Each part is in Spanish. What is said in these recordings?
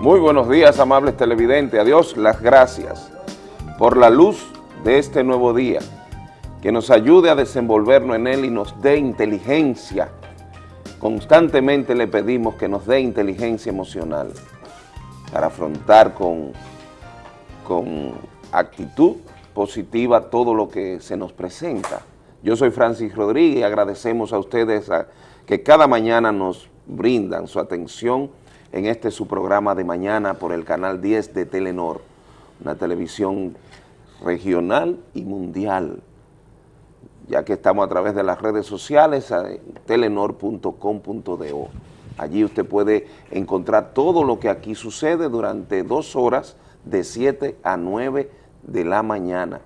Muy buenos días, amables televidentes. Adiós, las gracias por la luz de este nuevo día, que nos ayude a desenvolvernos en él y nos dé inteligencia. Constantemente le pedimos que nos dé inteligencia emocional para afrontar con, con actitud positiva todo lo que se nos presenta. Yo soy Francis Rodríguez y agradecemos a ustedes que cada mañana nos brindan su atención en este su programa de mañana por el canal 10 de Telenor, una televisión regional y mundial, ya que estamos a través de las redes sociales, telenor.com.do. Allí usted puede encontrar todo lo que aquí sucede durante dos horas de 7 a 9 de la mañana.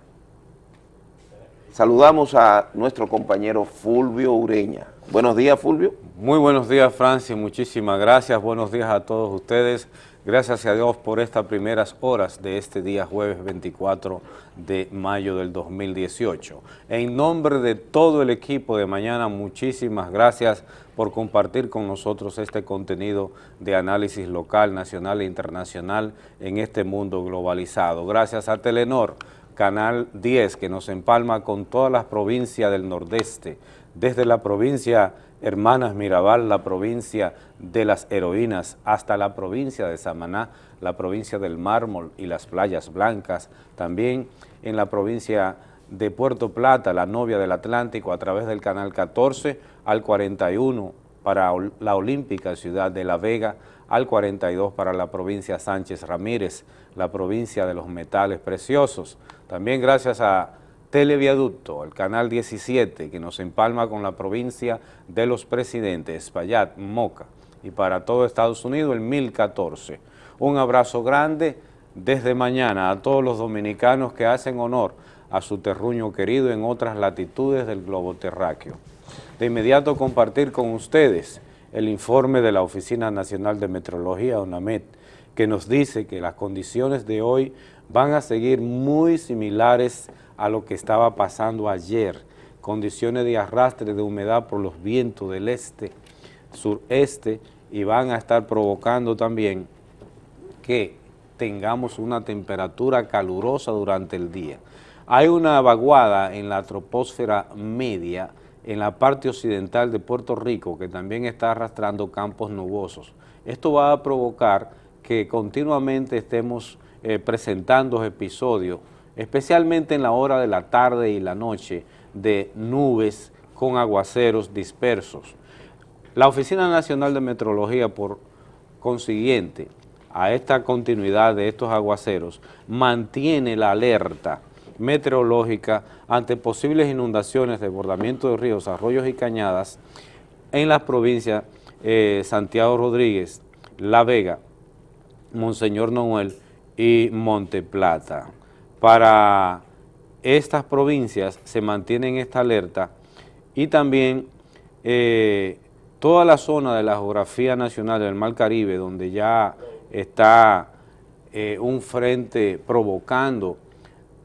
Saludamos a nuestro compañero Fulvio Ureña. Buenos días, Fulvio. Muy buenos días, Francis. Muchísimas gracias. Buenos días a todos ustedes. Gracias a Dios por estas primeras horas de este día jueves 24 de mayo del 2018. En nombre de todo el equipo de mañana, muchísimas gracias por compartir con nosotros este contenido de análisis local, nacional e internacional en este mundo globalizado. Gracias a Telenor, Canal 10, que nos empalma con todas las provincias del Nordeste, desde la provincia Hermanas Mirabal, la provincia de las heroínas, hasta la provincia de Samaná, la provincia del mármol y las playas blancas, también en la provincia de Puerto Plata, la novia del Atlántico, a través del canal 14 al 41 para la olímpica ciudad de La Vega, al 42 para la provincia Sánchez Ramírez, la provincia de los metales preciosos. También gracias a Televiaducto, el canal 17, que nos empalma con la provincia de los presidentes, Espaillat, Moca, y para todo Estados Unidos el 1014. Un abrazo grande desde mañana a todos los dominicanos que hacen honor a su terruño querido en otras latitudes del globo terráqueo. De inmediato compartir con ustedes el informe de la Oficina Nacional de Meteorología, ONAMET, que nos dice que las condiciones de hoy van a seguir muy similares a lo que estaba pasando ayer, condiciones de arrastre de humedad por los vientos del este, sureste, y van a estar provocando también que tengamos una temperatura calurosa durante el día. Hay una vaguada en la troposfera media, en la parte occidental de Puerto Rico, que también está arrastrando campos nubosos. Esto va a provocar que continuamente estemos eh, presentando episodios especialmente en la hora de la tarde y la noche, de nubes con aguaceros dispersos. La Oficina Nacional de Meteorología, por consiguiente, a esta continuidad de estos aguaceros, mantiene la alerta meteorológica ante posibles inundaciones, desbordamiento de ríos, arroyos y cañadas en las provincias eh, Santiago Rodríguez, La Vega, Monseñor Noel y Monte Plata. Para estas provincias se mantiene esta alerta y también eh, toda la zona de la geografía nacional del Mar Caribe, donde ya está eh, un frente provocando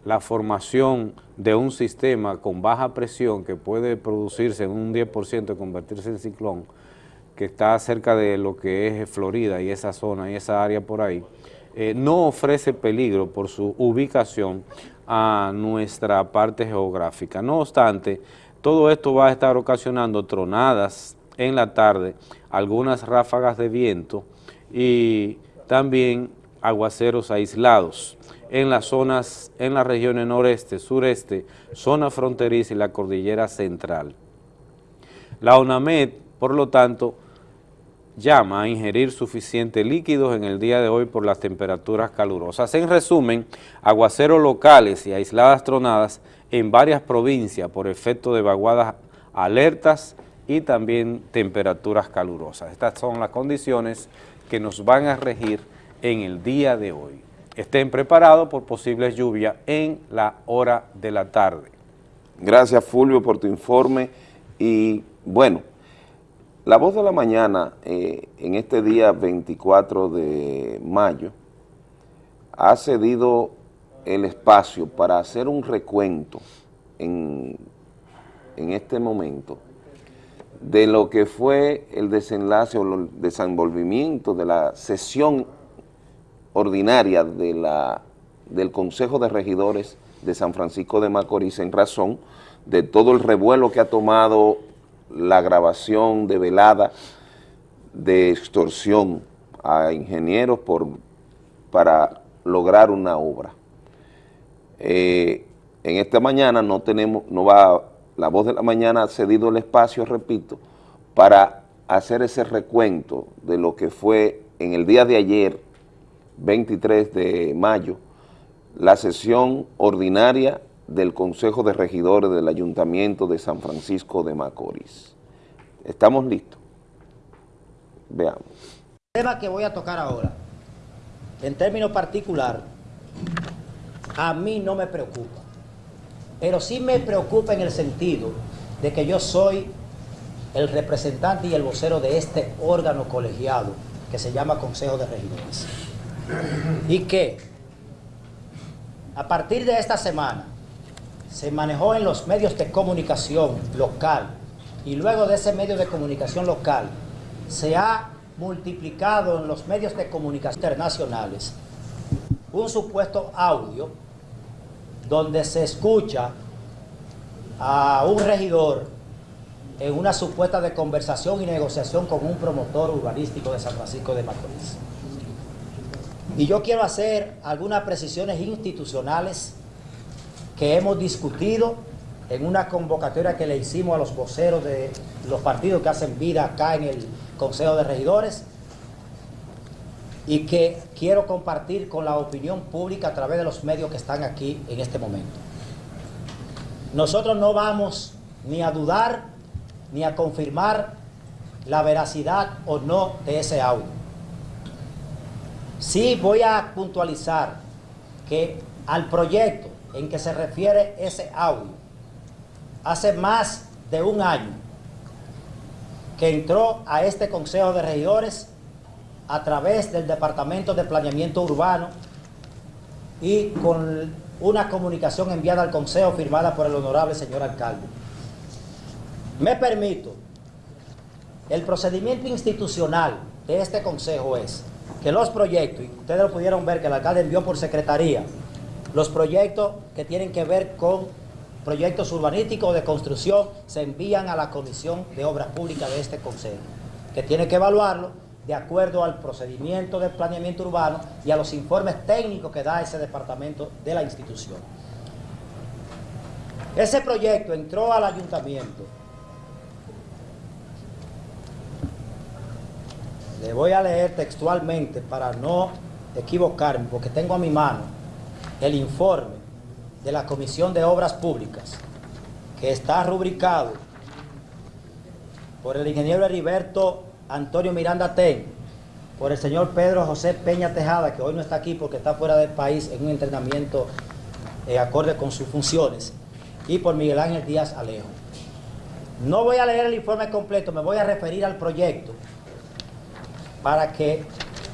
la formación de un sistema con baja presión que puede producirse en un 10% y convertirse en ciclón, que está cerca de lo que es Florida y esa zona y esa área por ahí, eh, no ofrece peligro por su ubicación a nuestra parte geográfica. No obstante, todo esto va a estar ocasionando tronadas en la tarde, algunas ráfagas de viento y también aguaceros aislados en las zonas, en las regiones noreste, sureste, zona fronteriza y la cordillera central. La ONAMED, por lo tanto, llama a ingerir suficientes líquidos en el día de hoy por las temperaturas calurosas. En resumen, aguaceros locales y aisladas tronadas en varias provincias por efecto de vaguadas alertas y también temperaturas calurosas. Estas son las condiciones que nos van a regir en el día de hoy. Estén preparados por posibles lluvias en la hora de la tarde. Gracias Fulvio por tu informe y bueno, la voz de la mañana, eh, en este día 24 de mayo, ha cedido el espacio para hacer un recuento en, en este momento de lo que fue el desenlace o el desenvolvimiento de la sesión ordinaria de la, del Consejo de Regidores de San Francisco de Macorís en razón de todo el revuelo que ha tomado la grabación de velada de extorsión a ingenieros por, para lograr una obra. Eh, en esta mañana no tenemos, no va, la voz de la mañana ha cedido el espacio, repito, para hacer ese recuento de lo que fue en el día de ayer, 23 de mayo, la sesión ordinaria del Consejo de Regidores del Ayuntamiento de San Francisco de Macorís. ¿Estamos listos? Veamos. El tema que voy a tocar ahora, en términos particular, a mí no me preocupa, pero sí me preocupa en el sentido de que yo soy el representante y el vocero de este órgano colegiado que se llama Consejo de Regidores. Y que a partir de esta semana se manejó en los medios de comunicación local y luego de ese medio de comunicación local se ha multiplicado en los medios de comunicación internacionales un supuesto audio donde se escucha a un regidor en una supuesta de conversación y negociación con un promotor urbanístico de San Francisco de Macorís. Y yo quiero hacer algunas precisiones institucionales que hemos discutido en una convocatoria que le hicimos a los voceros de los partidos que hacen vida acá en el Consejo de Regidores y que quiero compartir con la opinión pública a través de los medios que están aquí en este momento. Nosotros no vamos ni a dudar ni a confirmar la veracidad o no de ese audio. Sí voy a puntualizar que al proyecto en que se refiere ese audio, hace más de un año que entró a este Consejo de Regidores a través del Departamento de Planeamiento Urbano y con una comunicación enviada al Consejo firmada por el honorable señor alcalde. Me permito, el procedimiento institucional de este Consejo es que los proyectos, y ustedes lo pudieron ver que el alcalde envió por secretaría, los proyectos que tienen que ver con proyectos urbanísticos de construcción se envían a la Comisión de Obras Públicas de este Consejo, que tiene que evaluarlo de acuerdo al procedimiento de planeamiento urbano y a los informes técnicos que da ese departamento de la institución. Ese proyecto entró al ayuntamiento. Le voy a leer textualmente para no equivocarme, porque tengo a mi mano el informe de la Comisión de Obras Públicas, que está rubricado por el ingeniero Heriberto Antonio Miranda Ten, por el señor Pedro José Peña Tejada, que hoy no está aquí porque está fuera del país en un entrenamiento eh, acorde con sus funciones, y por Miguel Ángel Díaz Alejo. No voy a leer el informe completo, me voy a referir al proyecto para que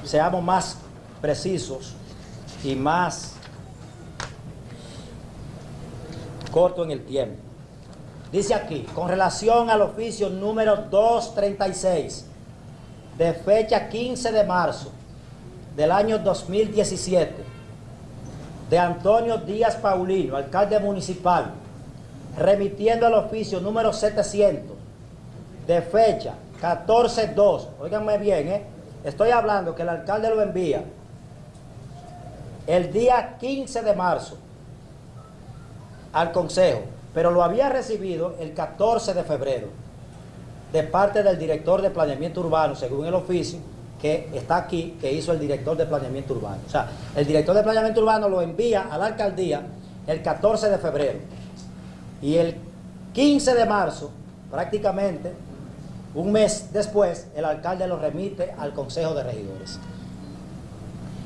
seamos más precisos y más corto en el tiempo. Dice aquí, con relación al oficio número 236, de fecha 15 de marzo del año 2017, de Antonio Díaz Paulino, alcalde municipal, remitiendo al oficio número 700, de fecha 14-2, oíganme bien, ¿eh? estoy hablando que el alcalde lo envía el día 15 de marzo al Consejo, pero lo había recibido el 14 de febrero de parte del director de planeamiento urbano, según el oficio que está aquí, que hizo el director de planeamiento urbano. O sea, el director de planeamiento urbano lo envía a la alcaldía el 14 de febrero. Y el 15 de marzo, prácticamente un mes después, el alcalde lo remite al Consejo de Regidores.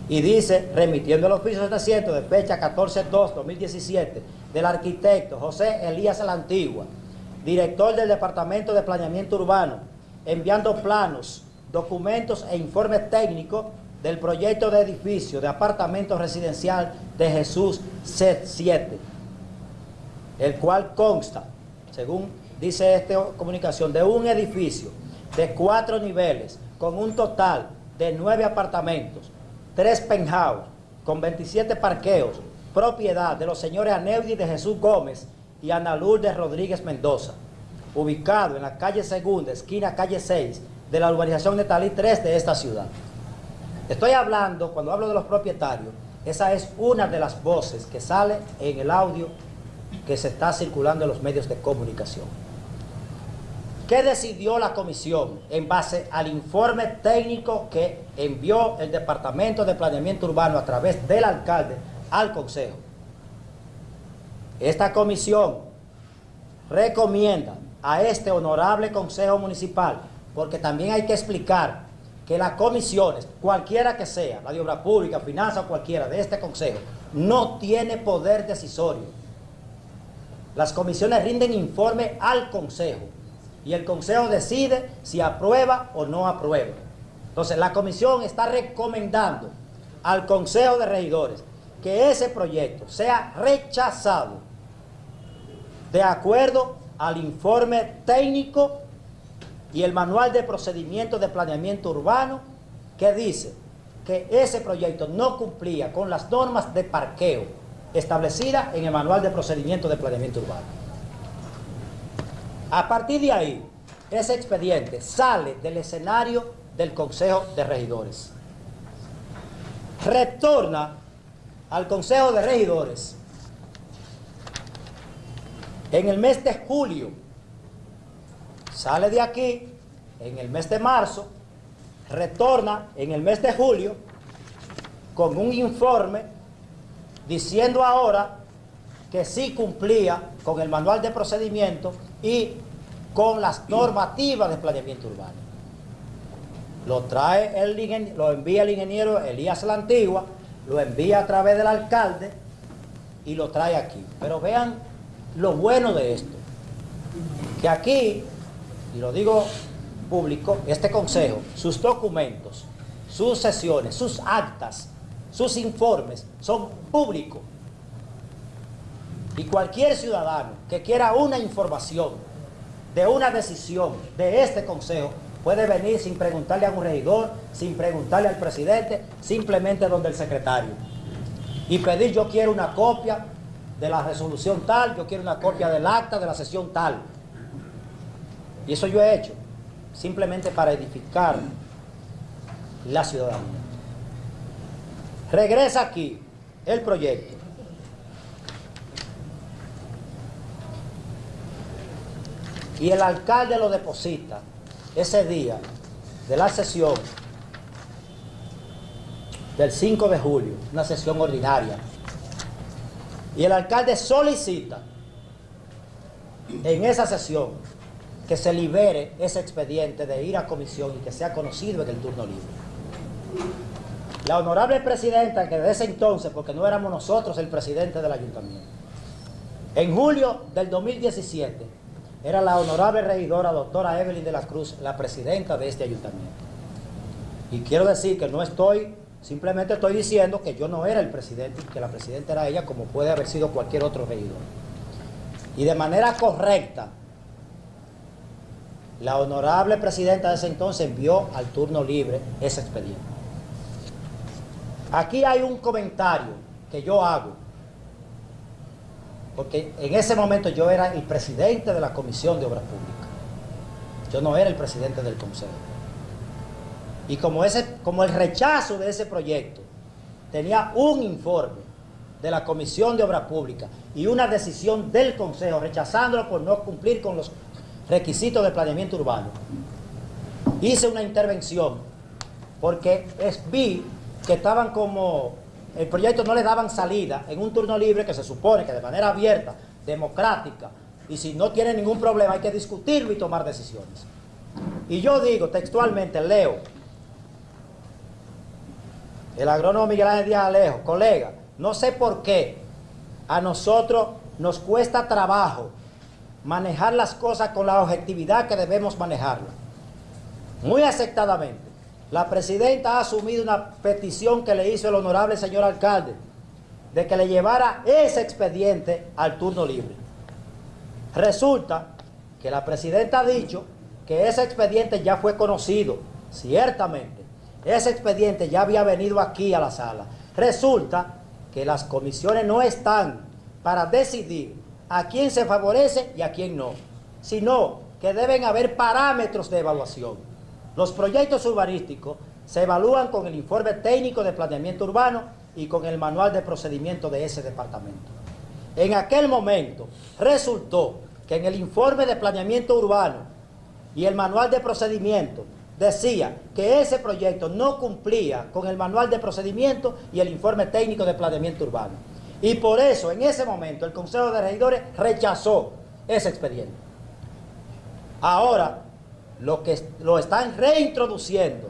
Y dice, remitiendo el oficio 700 de fecha 14-2-2017, del arquitecto José Elías La Antigua, director del Departamento de Planeamiento Urbano, enviando planos, documentos e informes técnicos del proyecto de edificio de apartamento residencial de Jesús C7, el cual consta, según dice esta comunicación, de un edificio de cuatro niveles con un total de nueve apartamentos, tres penthouse con 27 parqueos, propiedad de los señores Aneudi de Jesús Gómez y Ana Lourdes Rodríguez Mendoza, ubicado en la calle Segunda, esquina calle 6, de la urbanización de Talí 3 de esta ciudad. Estoy hablando, cuando hablo de los propietarios, esa es una de las voces que sale en el audio que se está circulando en los medios de comunicación. ¿Qué decidió la comisión en base al informe técnico que envió el Departamento de Planeamiento Urbano a través del alcalde al Consejo? Esta comisión recomienda a este honorable Consejo Municipal, porque también hay que explicar que las comisiones, cualquiera que sea, la de Obra Pública, Finanzas o cualquiera de este Consejo, no tiene poder decisorio. Las comisiones rinden informe al Consejo y el Consejo decide si aprueba o no aprueba. Entonces, la comisión está recomendando al Consejo de Regidores que ese proyecto sea rechazado de acuerdo al informe técnico y el manual de procedimiento de planeamiento urbano que dice que ese proyecto no cumplía con las normas de parqueo establecidas en el manual de procedimiento de planeamiento urbano. A partir de ahí, ese expediente sale del escenario del Consejo de Regidores. Retorna al Consejo de Regidores en el mes de julio sale de aquí en el mes de marzo, retorna en el mes de julio con un informe diciendo ahora que sí cumplía con el manual de procedimiento y con las normativas de planeamiento urbano. Lo trae el lo envía el ingeniero Elías La Antigua, lo envía a través del alcalde y lo trae aquí. Pero vean lo bueno de esto, que aquí y lo digo público, este consejo, sus documentos, sus sesiones, sus actas, sus informes son públicos. Y cualquier ciudadano que quiera una información de una decisión de este consejo puede venir sin preguntarle a un regidor, sin preguntarle al presidente, simplemente donde el secretario. Y pedir yo quiero una copia de la resolución tal, yo quiero una copia del acta de la sesión tal. Y eso yo he hecho, simplemente para edificar la ciudadanía. Regresa aquí el proyecto. Y el alcalde lo deposita ese día de la sesión del 5 de julio, una sesión ordinaria. Y el alcalde solicita en esa sesión que se libere ese expediente de ir a comisión y que sea conocido en el turno libre. La honorable presidenta, que desde ese entonces, porque no éramos nosotros el presidente del ayuntamiento, en julio del 2017, era la honorable regidora doctora Evelyn de la Cruz, la presidenta de este ayuntamiento. Y quiero decir que no estoy, simplemente estoy diciendo que yo no era el presidente, que la presidenta era ella, como puede haber sido cualquier otro regidor. Y de manera correcta, la honorable presidenta de ese entonces envió al turno libre ese expediente. Aquí hay un comentario que yo hago, porque en ese momento yo era el presidente de la Comisión de Obras Públicas. Yo no era el presidente del Consejo. Y como, ese, como el rechazo de ese proyecto tenía un informe de la Comisión de Obras Públicas y una decisión del Consejo rechazándolo por no cumplir con los requisitos de planeamiento urbano. Hice una intervención porque vi que estaban como, el proyecto no le daban salida en un turno libre que se supone que de manera abierta, democrática, y si no tiene ningún problema hay que discutirlo y tomar decisiones. Y yo digo textualmente, leo, el agrónomo Miguel Ángel Díaz Alejo, colega, no sé por qué a nosotros nos cuesta trabajo manejar las cosas con la objetividad que debemos manejarlas. Muy aceptadamente, la presidenta ha asumido una petición que le hizo el honorable señor alcalde de que le llevara ese expediente al turno libre. Resulta que la presidenta ha dicho que ese expediente ya fue conocido, ciertamente, ese expediente ya había venido aquí a la sala. Resulta que las comisiones no están para decidir a quién se favorece y a quién no, sino que deben haber parámetros de evaluación. Los proyectos urbanísticos se evalúan con el informe técnico de planeamiento urbano y con el manual de procedimiento de ese departamento. En aquel momento resultó que en el informe de planeamiento urbano y el manual de procedimiento decía que ese proyecto no cumplía con el manual de procedimiento y el informe técnico de planeamiento urbano. Y por eso, en ese momento, el Consejo de Regidores rechazó ese expediente. Ahora, lo que lo están reintroduciendo,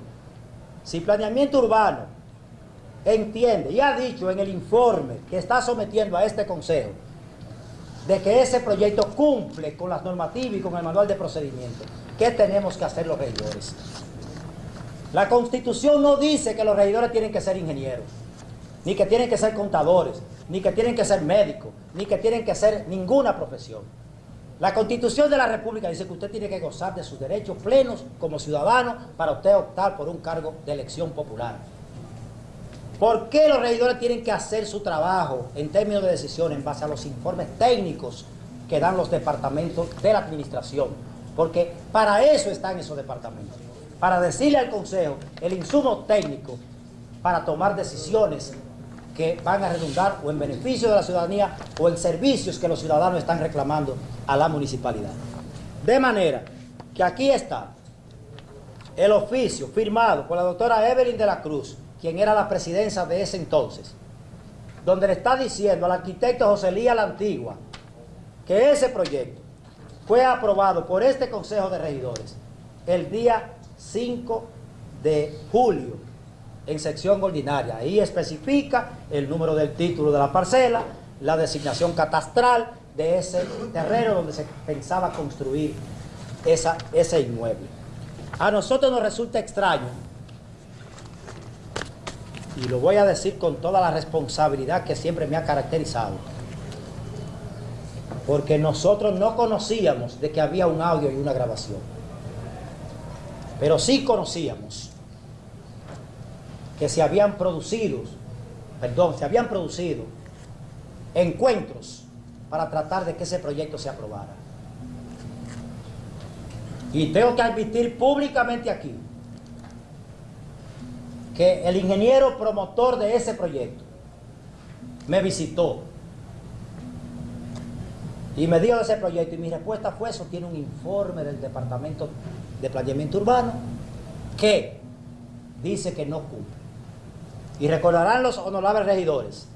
si planeamiento urbano entiende y ha dicho en el informe que está sometiendo a este Consejo, de que ese proyecto cumple con las normativas y con el manual de procedimiento. ¿Qué tenemos que hacer los regidores? La Constitución no dice que los regidores tienen que ser ingenieros, ni que tienen que ser contadores, ni que tienen que ser médicos, ni que tienen que ser ninguna profesión. La Constitución de la República dice que usted tiene que gozar de sus derechos plenos como ciudadano para usted optar por un cargo de elección popular. ¿Por qué los regidores tienen que hacer su trabajo en términos de decisión en base a los informes técnicos que dan los departamentos de la administración? Porque para eso están esos departamentos, para decirle al Consejo el insumo técnico para tomar decisiones que van a redundar o en beneficio de la ciudadanía o en servicios que los ciudadanos están reclamando a la municipalidad. De manera que aquí está el oficio firmado por la doctora Evelyn de la Cruz, quien era la presidencia de ese entonces, donde le está diciendo al arquitecto José Lía La Antigua que ese proyecto fue aprobado por este Consejo de Regidores el día 5 de julio en sección ordinaria. Ahí especifica el número del título de la parcela, la designación catastral de ese terreno donde se pensaba construir esa, ese inmueble. A nosotros nos resulta extraño y lo voy a decir con toda la responsabilidad que siempre me ha caracterizado, porque nosotros no conocíamos de que había un audio y una grabación, pero sí conocíamos que se habían producido, perdón, se habían producido encuentros para tratar de que ese proyecto se aprobara. Y tengo que admitir públicamente aquí que el ingeniero promotor de ese proyecto me visitó y me dio ese proyecto y mi respuesta fue eso tiene un informe del departamento de planeamiento urbano que dice que no cumple y recordarán los honorables regidores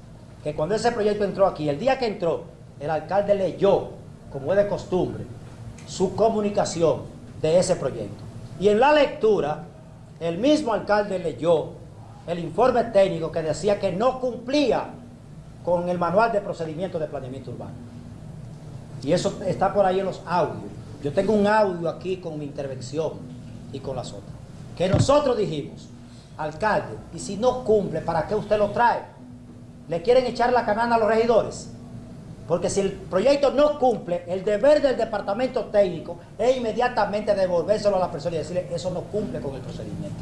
que cuando ese proyecto entró aquí el día que entró el alcalde leyó como es de costumbre su comunicación de ese proyecto y en la lectura el mismo alcalde leyó el informe técnico que decía que no cumplía con el manual de procedimiento de planeamiento urbano. Y eso está por ahí en los audios. Yo tengo un audio aquí con mi intervención y con las otras. Que nosotros dijimos, alcalde, y si no cumple, ¿para qué usted lo trae? ¿Le quieren echar la canana a los regidores? Porque si el proyecto no cumple, el deber del departamento técnico es inmediatamente devolvérselo a la persona y decirle, eso no cumple con el procedimiento.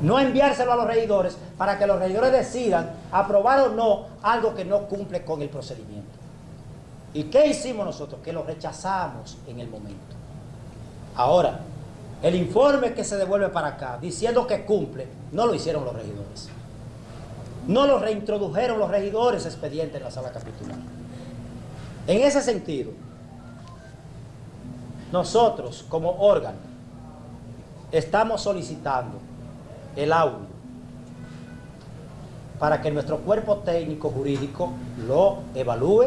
No enviárselo a los regidores para que los regidores decidan aprobar o no algo que no cumple con el procedimiento. ¿Y qué hicimos nosotros? Que lo rechazamos en el momento. Ahora, el informe que se devuelve para acá, diciendo que cumple, no lo hicieron los regidores. No lo reintrodujeron los regidores expedientes en la sala capitular. En ese sentido, nosotros como órgano estamos solicitando el audio para que nuestro cuerpo técnico jurídico lo evalúe,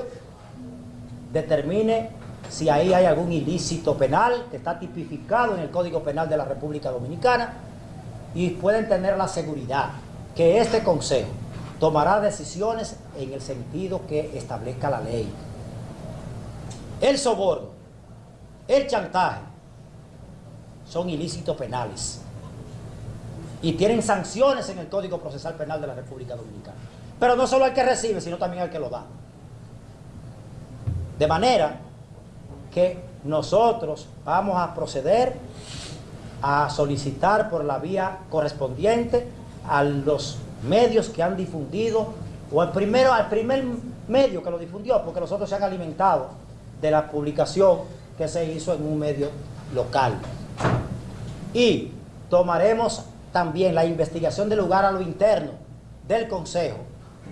determine si ahí hay algún ilícito penal que está tipificado en el Código Penal de la República Dominicana y pueden tener la seguridad que este Consejo tomará decisiones en el sentido que establezca la ley el soborno, el chantaje, son ilícitos penales y tienen sanciones en el Código Procesal Penal de la República Dominicana. Pero no solo el que recibe, sino también el que lo da. De manera que nosotros vamos a proceder a solicitar por la vía correspondiente a los medios que han difundido, o al, primero, al primer medio que lo difundió, porque los otros se han alimentado de la publicación que se hizo en un medio local. Y tomaremos también la investigación del lugar a lo interno del Consejo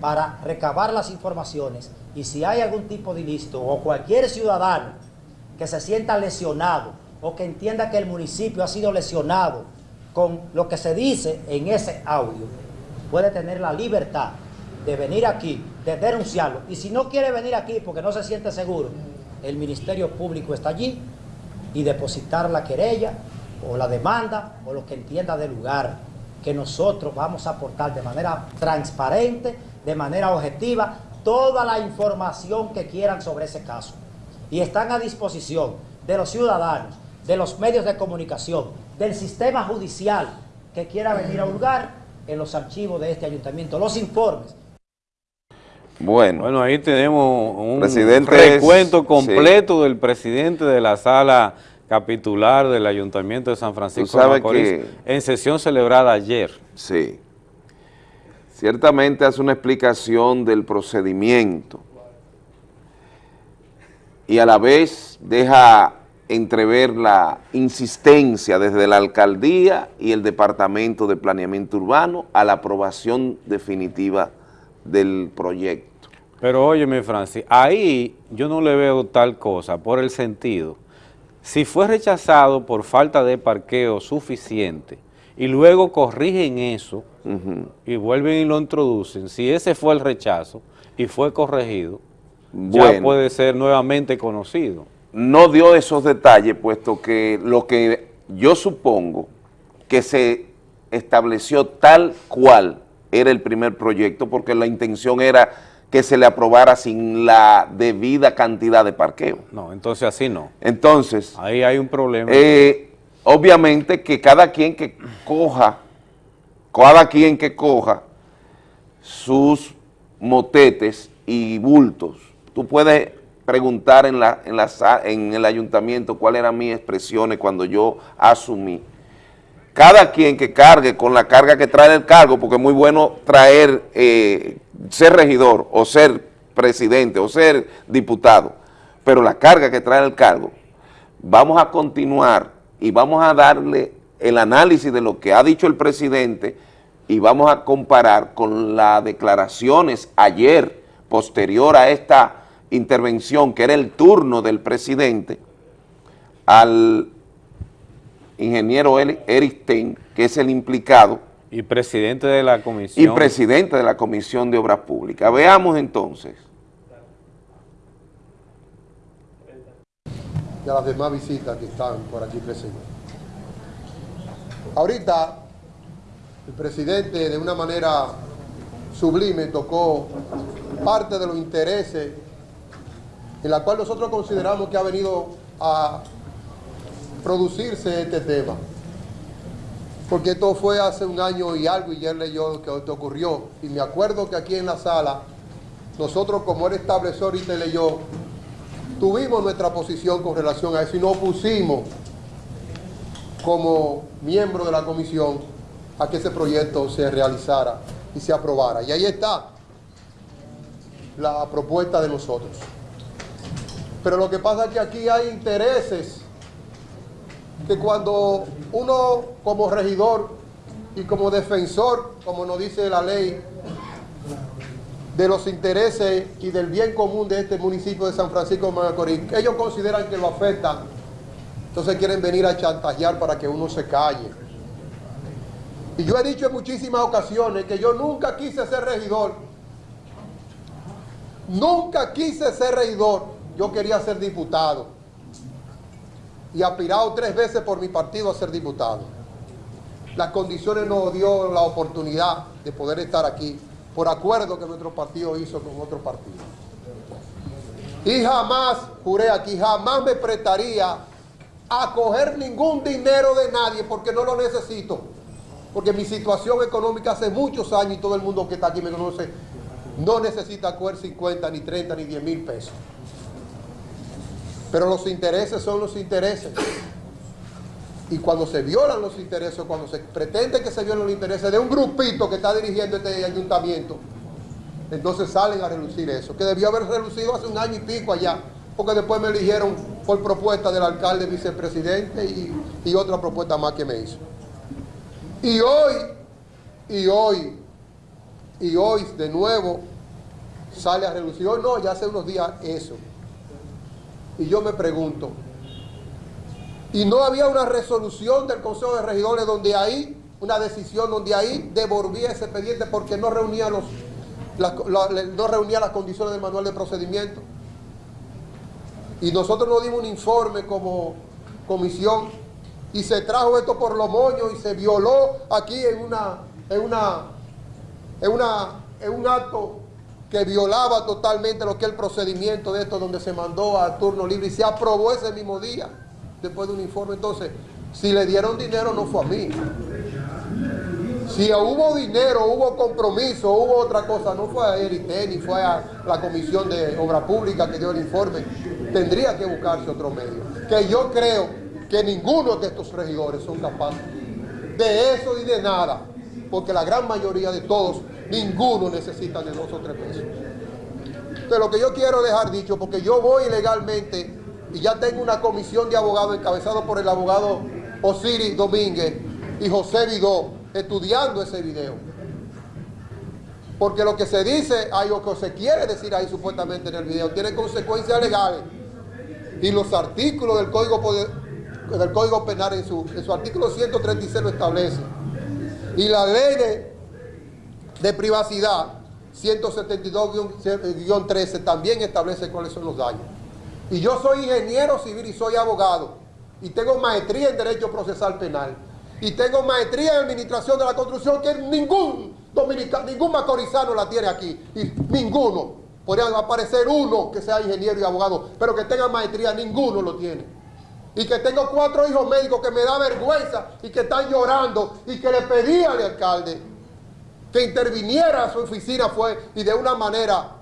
para recabar las informaciones y si hay algún tipo de ilícito o cualquier ciudadano que se sienta lesionado o que entienda que el municipio ha sido lesionado con lo que se dice en ese audio, puede tener la libertad de venir aquí, de denunciarlo. Y si no quiere venir aquí porque no se siente seguro, el Ministerio Público está allí y depositar la querella o la demanda o lo que entienda del lugar que nosotros vamos a aportar de manera transparente, de manera objetiva, toda la información que quieran sobre ese caso. Y están a disposición de los ciudadanos, de los medios de comunicación, del sistema judicial que quiera venir a lugar en los archivos de este ayuntamiento, los informes. Bueno, bueno ahí tenemos un recuento completo del presidente de la sala capitular del Ayuntamiento de San Francisco de Macorís en sesión celebrada ayer. Sí. Ciertamente hace una explicación del procedimiento y a la vez deja entrever la insistencia desde la alcaldía y el Departamento de Planeamiento Urbano a la aprobación definitiva del proyecto. Pero óyeme, Francis, ahí yo no le veo tal cosa por el sentido si fue rechazado por falta de parqueo suficiente y luego corrigen eso y vuelven y lo introducen, si ese fue el rechazo y fue corregido, ya puede ser nuevamente conocido. No dio esos detalles, puesto que lo que yo supongo que se estableció tal cual era el primer proyecto, porque la intención era que se le aprobara sin la debida cantidad de parqueo. No, entonces así no. Entonces... Ahí hay un problema. Eh, obviamente que cada quien que coja, cada quien que coja sus motetes y bultos, tú puedes preguntar en, la, en, la, en el ayuntamiento cuáles eran mis expresiones cuando yo asumí. Cada quien que cargue con la carga que trae el cargo, porque es muy bueno traer eh, ser regidor o ser presidente o ser diputado, pero la carga que trae el cargo, vamos a continuar y vamos a darle el análisis de lo que ha dicho el presidente y vamos a comparar con las declaraciones ayer, posterior a esta intervención, que era el turno del presidente, al ingeniero Eric Stein, que es el implicado, y presidente de la comisión. Y presidente de la Comisión de Obras Públicas. Veamos entonces. Y a las demás visitas que están por aquí presentes. Ahorita, el presidente de una manera sublime tocó parte de los intereses en la cual nosotros consideramos que ha venido a producirse este tema porque esto fue hace un año y algo y ya leyó que esto ocurrió. Y me acuerdo que aquí en la sala, nosotros como él estableció ahorita leyó, tuvimos nuestra posición con relación a eso y nos opusimos como miembro de la comisión a que ese proyecto se realizara y se aprobara. Y ahí está la propuesta de nosotros. Pero lo que pasa es que aquí hay intereses que cuando uno como regidor y como defensor, como nos dice la ley, de los intereses y del bien común de este municipio de San Francisco de Macorís, ellos consideran que lo afecta, entonces quieren venir a chantajear para que uno se calle. Y yo he dicho en muchísimas ocasiones que yo nunca quise ser regidor, nunca quise ser regidor, yo quería ser diputado y aspirado tres veces por mi partido a ser diputado. Las condiciones nos dio la oportunidad de poder estar aquí por acuerdo que nuestro partido hizo con otro partido. Y jamás, juré aquí, jamás me prestaría a coger ningún dinero de nadie porque no lo necesito. Porque mi situación económica hace muchos años y todo el mundo que está aquí me conoce, no necesita coger 50, ni 30, ni 10 mil pesos. Pero los intereses son los intereses. Y cuando se violan los intereses, cuando se pretende que se violen los intereses de un grupito que está dirigiendo este ayuntamiento, entonces salen a relucir eso, que debió haber relucido hace un año y pico allá, porque después me eligieron por propuesta del alcalde vicepresidente y, otra propuesta más que me hizo. Y hoy, y hoy, y hoy de nuevo sale a relucir. Hoy no, ya hace unos días eso. Y yo me pregunto, ¿y no había una resolución del Consejo de Regidores donde ahí, una decisión donde ahí devolvía ese expediente porque no reunía los no reunía las condiciones del manual de procedimiento. Y nosotros nos dimos un informe como comisión y se trajo esto por los moños y se violó aquí en una, en una, en una, en un acto que violaba totalmente lo que es el procedimiento de esto, donde se mandó a turno libre y se aprobó ese mismo día, después de un informe. Entonces, si le dieron dinero no fue a mí. Si hubo dinero, hubo compromiso, hubo otra cosa, no fue a Erité ni fue a la Comisión de Obra Pública que dio el informe, tendría que buscarse otro medio. Que yo creo que ninguno de estos regidores son capaces de eso y de nada, porque la gran mayoría de todos, ninguno necesita de dos o tres pesos. Entonces lo que yo quiero dejar dicho, porque yo voy legalmente y ya tengo una comisión de abogados encabezado por el abogado Osiris Domínguez y José Vidó, estudiando ese video. Porque lo que se dice, hay lo que se quiere decir ahí supuestamente en el video, tiene consecuencias legales. Y los artículos del Código, del Código Penal en su, en su artículo 136 lo establece. Y la ley de, de privacidad 172-13 también establece cuáles son los daños. Y yo soy ingeniero civil y soy abogado. Y tengo maestría en Derecho Procesal Penal y tengo maestría en administración de la construcción que ningún dominicano, ningún macorizano la tiene aquí, y ninguno. Podría aparecer uno que sea ingeniero y abogado, pero que tenga maestría, ninguno lo tiene. Y que tengo cuatro hijos médicos que me da vergüenza y que están llorando y que le pedí al alcalde que interviniera su oficina fue y de una manera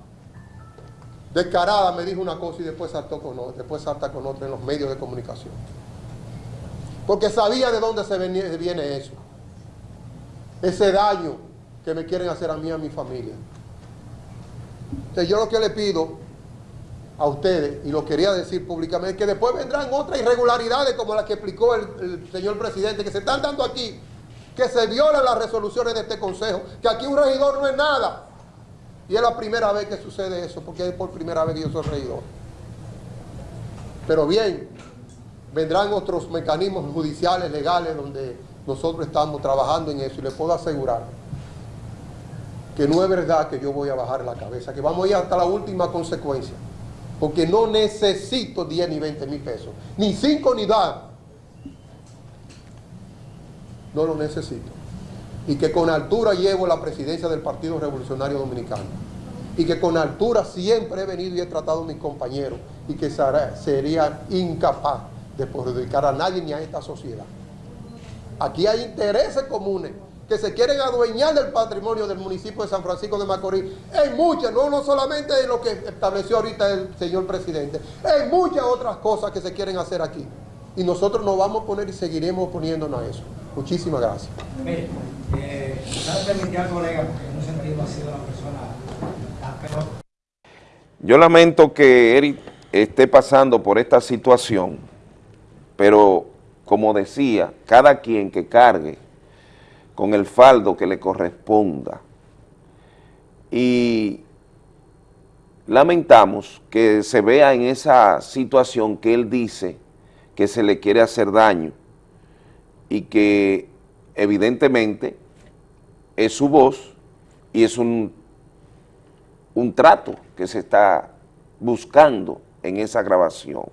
descarada me dijo una cosa y después saltó con otra, después salta con otra en los medios de comunicación porque sabía de dónde se viene eso. Ese daño que me quieren hacer a mí y a mi familia. Entonces yo lo que le pido a ustedes, y lo quería decir públicamente, que después vendrán otras irregularidades como las que explicó el, señor presidente, que se están dando aquí, que se violan las resoluciones de este consejo, que aquí un regidor no es nada. Y es la primera vez que sucede eso, porque es por primera vez que yo soy regidor. Pero bien, vendrán otros mecanismos judiciales, legales, donde nosotros estamos trabajando en eso y les puedo asegurar que no es verdad que yo voy a bajar la cabeza, que vamos a ir hasta la última consecuencia, porque no necesito 10 ni 20 mil pesos, ni 5 ni 10. No lo necesito. Y que con altura llevo la presidencia del Partido Revolucionario Dominicano. Y que con altura siempre he venido y he tratado a mis compañeros y que sería incapaz de perjudicar a nadie ni a esta sociedad. Aquí hay intereses comunes que se quieren adueñar del patrimonio del municipio de San Francisco de Macorís. Hay muchas, no, no solamente en lo que estableció ahorita el señor presidente, hay muchas otras cosas que se quieren hacer aquí. Y nosotros nos vamos a poner y seguiremos poniéndonos a eso. Muchísimas gracias. Mire, eh, colega, porque en un sentido ha sido la persona... Yo lamento que Eric esté pasando por esta situación pero, como decía, cada quien que cargue con el faldo que le corresponda. Y lamentamos que se vea en esa situación que él dice que se le quiere hacer daño y que evidentemente es su voz y es un, un trato que se está buscando en esa grabación.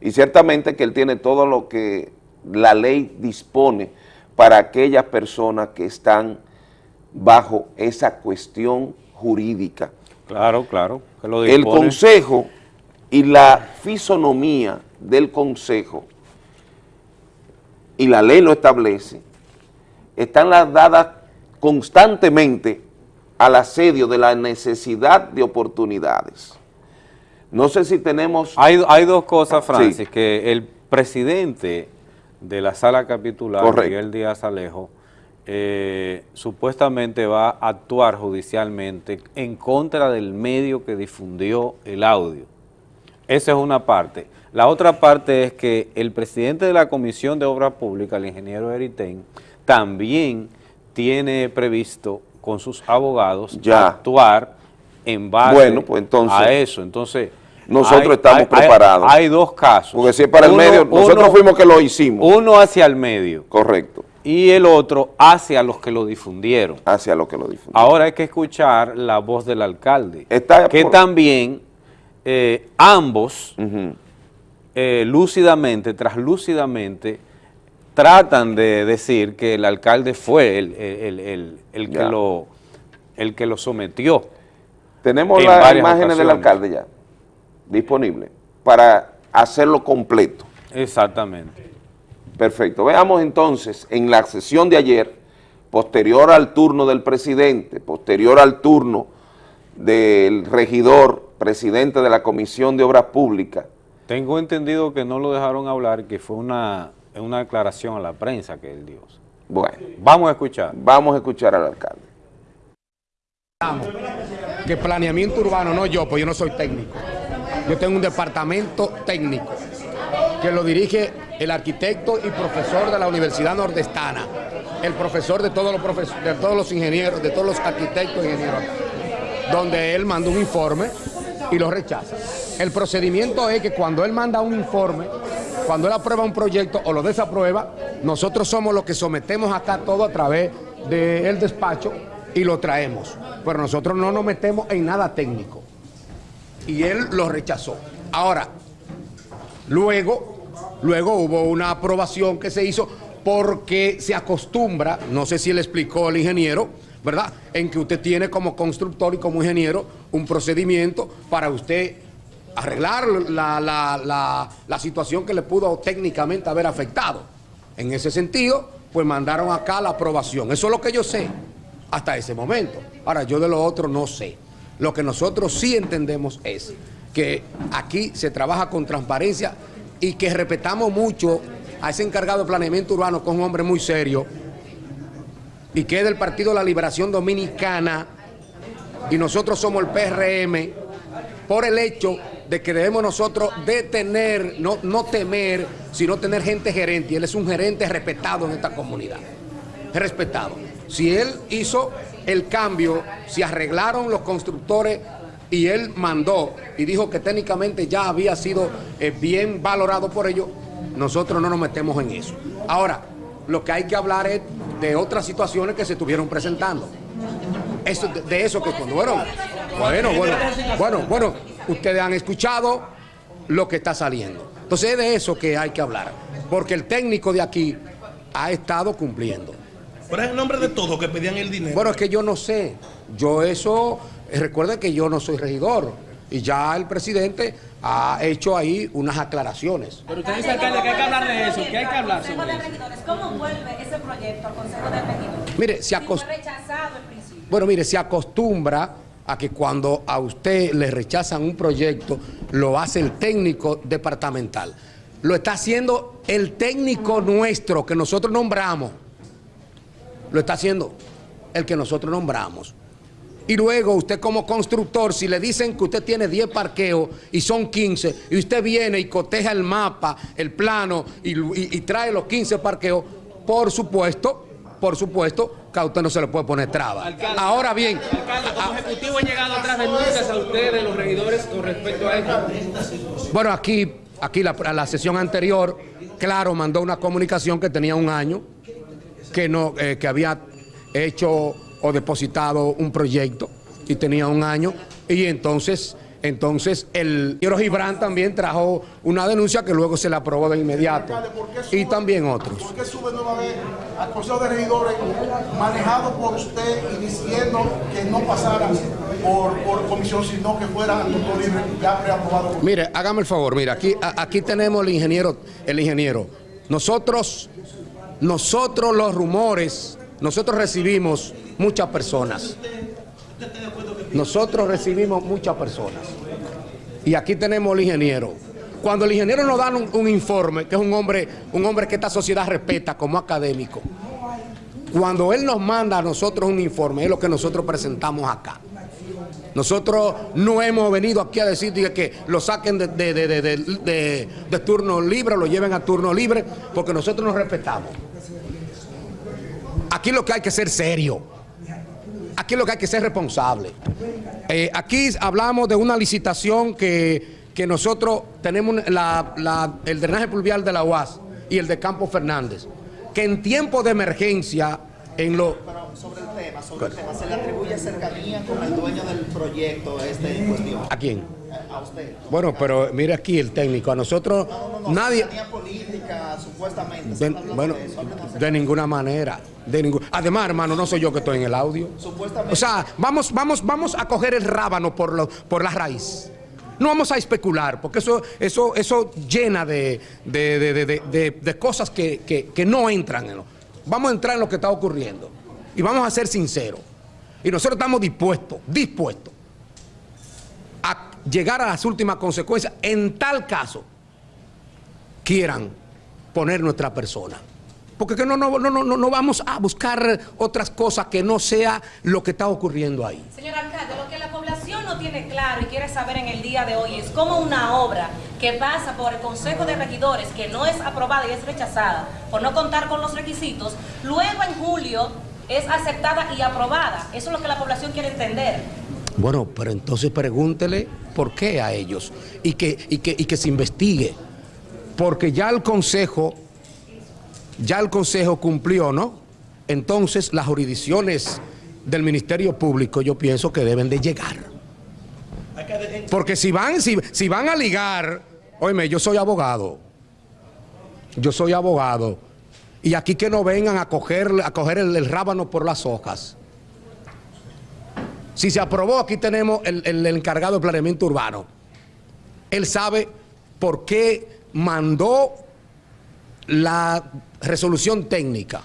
Y ciertamente que él tiene todo lo que la ley dispone para aquellas personas que están bajo esa cuestión jurídica. Claro, claro. el consejo y la fisonomía del consejo, y la ley lo establece, están las dadas constantemente al asedio de la necesidad de oportunidades. No sé si tenemos... Hay, hay dos cosas, Francis, que el presidente de la sala capitular, Correcto. Miguel Díaz Alejo, eh, supuestamente va a actuar judicialmente en contra del medio que difundió el audio. Esa es una parte. La otra parte es que el presidente de la Comisión de Obras Públicas, el ingeniero Eritén, también tiene previsto con sus abogados Ya. actuar en base Bueno, pues entonces, a eso. Entonces, nosotros estamos preparados. Hay, dos casos. Porque si es para el medio, nosotros uno- fuimos que lo hicimos. Uno hacia el medio Correcto, y el otro hacia los que lo difundieron. hacia lo que lo difundimos. Ahora hay que escuchar la voz del alcalde, Está que por- también eh, ambos Ujú. Eh, lúcidamente, traslúcidamente, tratan de decir que el alcalde fue el, el- el- el que, lo, el que lo sometió. Tenemos en las imágenes del alcalde ya disponibles para hacerlo completo. Exactamente. Perfecto. Veamos entonces en la sesión de ayer, posterior al turno del presidente, posterior al turno del regidor, presidente de la Comisión de Obras Públicas, Tengo entendido que no lo dejaron hablar, que fue una, una declaración a la prensa que él dio. bueno, Vamos a escuchar. vamos a escuchar al alcalde. que planeamiento urbano, no yo, pues yo no soy técnico. Yo tengo un departamento técnico que lo dirige el arquitecto y profesor de la Universidad Nordestana, el profesor de todos los, profes- de todos los ingenieros, de todos los arquitectos e ingenieros, donde él manda un informe y lo rechaza. El procedimiento es que cuando él manda un informe, cuando él aprueba un proyecto o lo desaprueba, nosotros somos los que sometemos acá todo a través del despacho y lo traemos. Pero nosotros no nos metemos en nada técnico. Y él lo rechazó. Ahora, luego, luego hubo una aprobación que se hizo porque se acostumbra, no sé si le explicó el ingeniero, ¿verdad? En que usted tiene como constructor y como ingeniero un procedimiento para usted arreglar la, la- la- situación que le pudo técnicamente haber afectado. En ese sentido, pues mandaron acá la aprobación. Eso es lo que yo sé hasta ese momento. Ahora, yo de lo otro no sé. Lo que nosotros sí entendemos es que aquí se trabaja con transparencia y que respetamos mucho a ese encargado de planeamiento urbano, que es un hombre muy serio, y que es del Partido de la Liberación Dominicana, y nosotros somos el PRM, por el hecho de que debemos nosotros detener, no, no temer, sino tener gente gerente, y él es un gerente respetado en esta comunidad, respetado. Si él hizo el cambio, si arreglaron los constructores y él mandó y dijo que técnicamente ya había sido eh, bien valorado por ellos, nosotros no nos metemos en eso. Ahora, lo que hay que hablar es de otras situaciones que se estuvieron presentando. Eso, de, de eso que cuando bueno, bueno, bueno, bueno, ustedes han escuchado lo que está saliendo. Entonces es de eso que hay que hablar, porque el técnico de aquí ha estado cumpliendo. Pero es en nombre de todos que pedían el dinero. Bueno, es que yo no sé. Yo eso, eh, recuerden que yo no soy regidor y ya el presidente ha hecho ahí unas aclaraciones. Pero usted dice, alcalde, que hay que hablar de eso, que hay que hablar sobre eso. ¿cómo vuelve ese proyecto al Consejo de Regidores? Mire, se Si fue acost- rechazado al principio. Bueno, mire, se acostumbra a que cuando a usted le rechazan un proyecto, lo hace el técnico departamental. Lo está haciendo el técnico nuestro que nosotros nombramos. Lo está haciendo el que nosotros nombramos. Y luego usted como constructor, si le dicen que usted tiene 10 parqueos y son 15, y usted viene y coteja el mapa, el plano y, trae los 15 parqueos, por supuesto, por supuesto, que a usted no se le puede poner traba. Alcalde, Ahora bien, Alcalde, como ejecutivo han llegado atrás denuncias a ustedes, los regidores, con respecto a esto. Bueno, aquí, aquí la, la sesión anterior, claro, mandó una comunicación que tenía un año, que, no, eh, que había hecho o depositado un proyecto y tenía un año. Y entonces, entonces el señor Gibran también trajo una denuncia que luego se le aprobó de inmediato. Y también otros. ¿Por qué sube nueva vez al Consejo de Regidores manejado por usted y diciendo que no pasara por, por comisión, sino que fuera libre ya preaprobado? Mire, hágame el favor, mira, aquí, a- aquí tenemos el ingeniero, el ingeniero. Nosotros, nosotros los rumores, nosotros recibimos muchas personas. Nosotros recibimos muchas personas. Y aquí tenemos el ingeniero. Cuando el ingeniero nos da un, informe, que es un hombre, un hombre que esta sociedad respeta como académico, cuando él nos manda a nosotros un informe, es lo que nosotros presentamos acá. Nosotros no hemos venido aquí a decir que lo saquen de- de- de- de turno libre, lo lleven a turno libre, porque nosotros nos respetamos. Aquí lo que hay que ser serio. Aquí lo que hay que ser responsable. Eh, aquí hablamos de una licitación que, que nosotros tenemos la- la- el drenaje pluvial de la UAS y el de Campo Fernández, que en tiempo de emergencia, en lo... Pero sobre el tema, sobre el tema, ¿se le atribuye cercanía con el dueño del proyecto este en cuestión? ¿A quién? A usted. Bueno, pero mire aquí el técnico, a nosotros nadie... Política, supuestamente. De, ¿se está hablando bueno, de eso? De ninguna manera. De ningún, además, hermano, no soy yo que estoy en el audio. Supuestamente. O sea, vamos, vamos, vamos a coger el rábano por, lo- por la raíz. No vamos a especular, porque eso, eso, eso llena de, de- de- de- de- de- de cosas que, que- que no entran en lo. Vamos a entrar en lo que está ocurriendo. Y vamos a ser sinceros. Y nosotros estamos dispuestos, dispuestos llegar a las últimas consecuencias en tal caso quieran poner nuestra persona. Porque que no, no, no, no, no vamos a buscar otras cosas que no sea lo que está ocurriendo ahí. Señor alcalde, lo que la población no tiene claro y quiere saber en el día de hoy es cómo una obra que pasa por el Consejo de Regidores, que no es aprobada y es rechazada por no contar con los requisitos, luego en julio es aceptada y aprobada. Eso es lo que la población quiere entender. Bueno, pero entonces pregúntele por qué a ellos y que, y que, y que se investigue. Porque ya el Consejo, ya el Consejo cumplió, ¿no? Entonces las jurisdicciones del Ministerio Público yo pienso que deben de llegar. Porque si van, si, si van a ligar, oíme, yo soy abogado. Yo soy abogado. Y aquí que no vengan a coger, a coger el rábano por las hojas. Si se aprobó, aquí tenemos el, el encargado de planeamiento urbano. Él sabe por qué mandó la resolución técnica.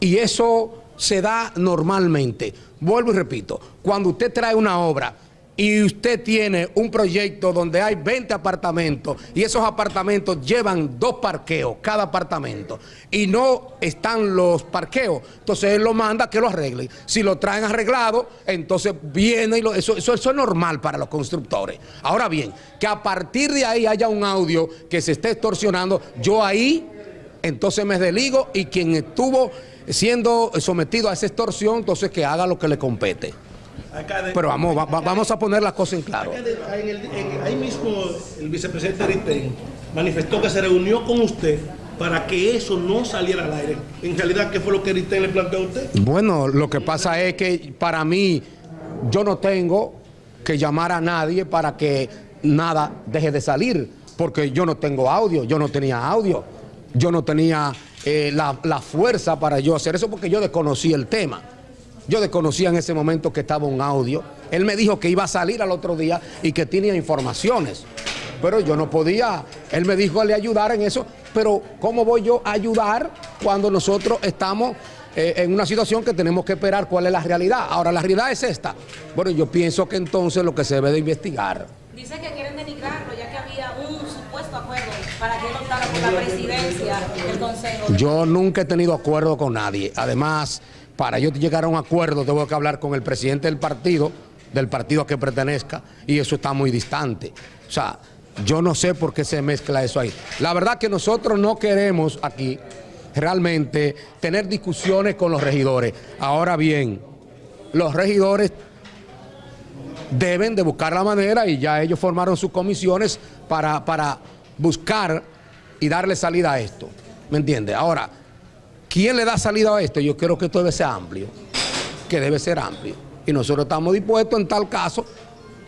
Y eso se da normalmente. Vuelvo y repito, cuando usted trae una obra y usted tiene un proyecto donde hay 20 apartamentos y esos apartamentos llevan dos parqueos cada apartamento y no están los parqueos, entonces él lo manda que lo arreglen. Si lo traen arreglado, entonces viene y lo, eso, eso, eso es normal para los constructores. Ahora bien, que a partir de ahí haya un audio que se esté extorsionando, yo ahí entonces me desligo y quien estuvo siendo sometido a esa extorsión, entonces que haga lo que le compete. Pero vamos, va- va- vamos a poner las cosas en claro. alcalde, en el- en- ahí mismo el vicepresidente Aristegui manifestó que se reunió con usted para que eso no saliera al aire. En realidad, ¿qué fue lo que Aristegui le planteó a usted? Bueno, lo que pasa es que para mí yo no tengo que llamar a nadie para que nada deje de salir, porque yo no tengo audio, yo no tenía audio, yo no tenía eh, la, la fuerza para yo hacer eso porque yo desconocí el tema. Yo desconocía en ese momento que estaba un audio. Él me dijo que iba a salir al otro día y que tenía informaciones. Pero yo no podía, él me dijo que le ayudar en eso, pero ¿cómo voy yo a ayudar cuando nosotros estamos eh, en una situación que tenemos que esperar cuál es la realidad? Ahora, la realidad es esta. Bueno, yo pienso que entonces lo que se debe de investigar. Dice que quieren denigrarlo ya que había un supuesto acuerdo para que él optara por la presidencia del Consejo. Yo nunca he tenido acuerdo con nadie. Además, para yo llegar a un acuerdo tengo que hablar con el presidente del partido, del partido a que pertenezca, y eso está muy distante. O sea, yo no sé por qué se mezcla eso ahí. La verdad que nosotros no queremos aquí realmente tener discusiones con los regidores. Ahora bien, los regidores deben de buscar la manera y ya ellos formaron sus comisiones para, para buscar y darle salida a esto. ¿Me entiende? Ahora, ¿quién le da salida a esto? Yo creo que esto debe ser amplio, que debe ser amplio. Y nosotros estamos dispuestos en tal caso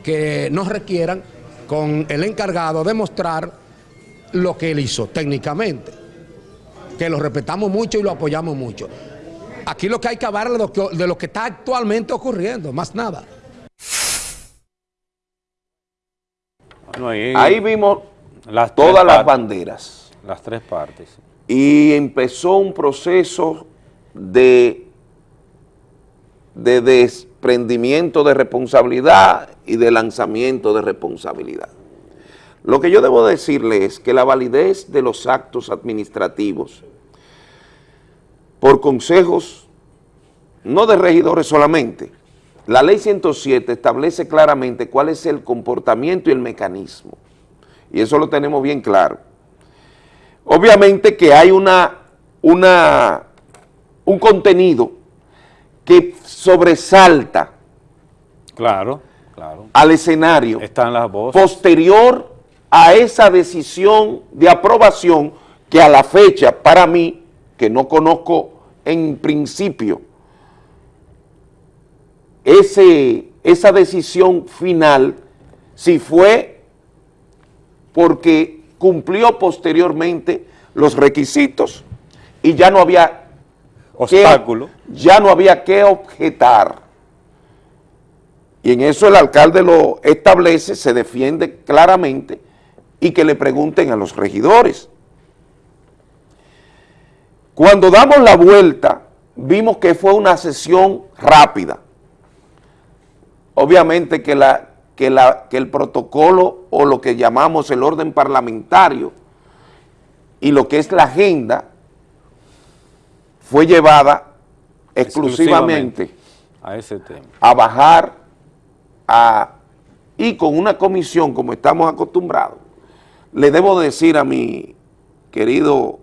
que nos requieran con el encargado de mostrar lo que él hizo técnicamente, que lo respetamos mucho y lo apoyamos mucho. Aquí lo que hay que hablar es de lo que, de lo que está actualmente ocurriendo, más nada. Bueno, ahí, Ahí vimos las todas las banderas Las tres partes. Y empezó un proceso de, de desprendimiento de responsabilidad y de lanzamiento de responsabilidad. Lo que yo debo decirle es que la validez de los actos administrativos por consejos, no de regidores solamente, la ley 107 establece claramente cuál es el comportamiento y el mecanismo, y eso lo tenemos bien claro. Obviamente que hay una, una, un contenido que sobresalta Claro, claro. al escenario Están las voces. posterior a esa decisión de aprobación que a la fecha, para mí, que no conozco en principio, ese, esa decisión final, si fue porque cumplió posteriormente los requisitos y ya no había que- Obstáculo. ya no había que objetar. Y en eso el alcalde lo establece, se defiende claramente y que le pregunten a los regidores. Cuando damos la vuelta, vimos que fue una sesión rápida. Obviamente que, la, que, la, que el protocolo o lo que llamamos el orden parlamentario y lo que es la agenda fue llevada exclusivamente a ese tema. a bajar a, y con una comisión como estamos acostumbrados, le debo decir a mi querido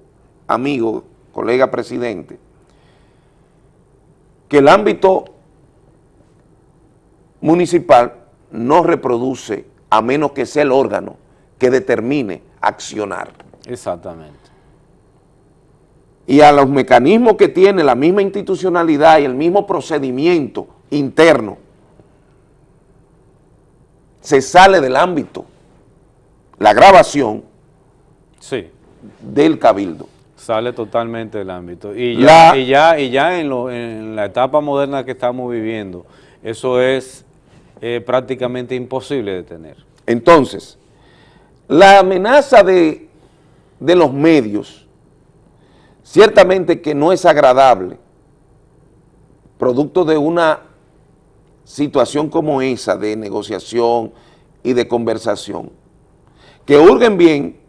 amigo, colega presidente, que el ámbito municipal no reproduce a menos que sea el órgano que determine accionar. Exactamente. y a los mecanismos que tiene la misma institucionalidad y el mismo procedimiento interno, se sale del ámbito, la grabación Sí, del cabildo. sale totalmente del ámbito. Y ya, La- y ya, y ya en, lo- en la etapa moderna que estamos viviendo, eso es prácticamente imposible de tener. Entonces, la amenaza de, de los medios, ciertamente que no es agradable, producto de una situación como esa de negociación y de conversación, que hurguen bien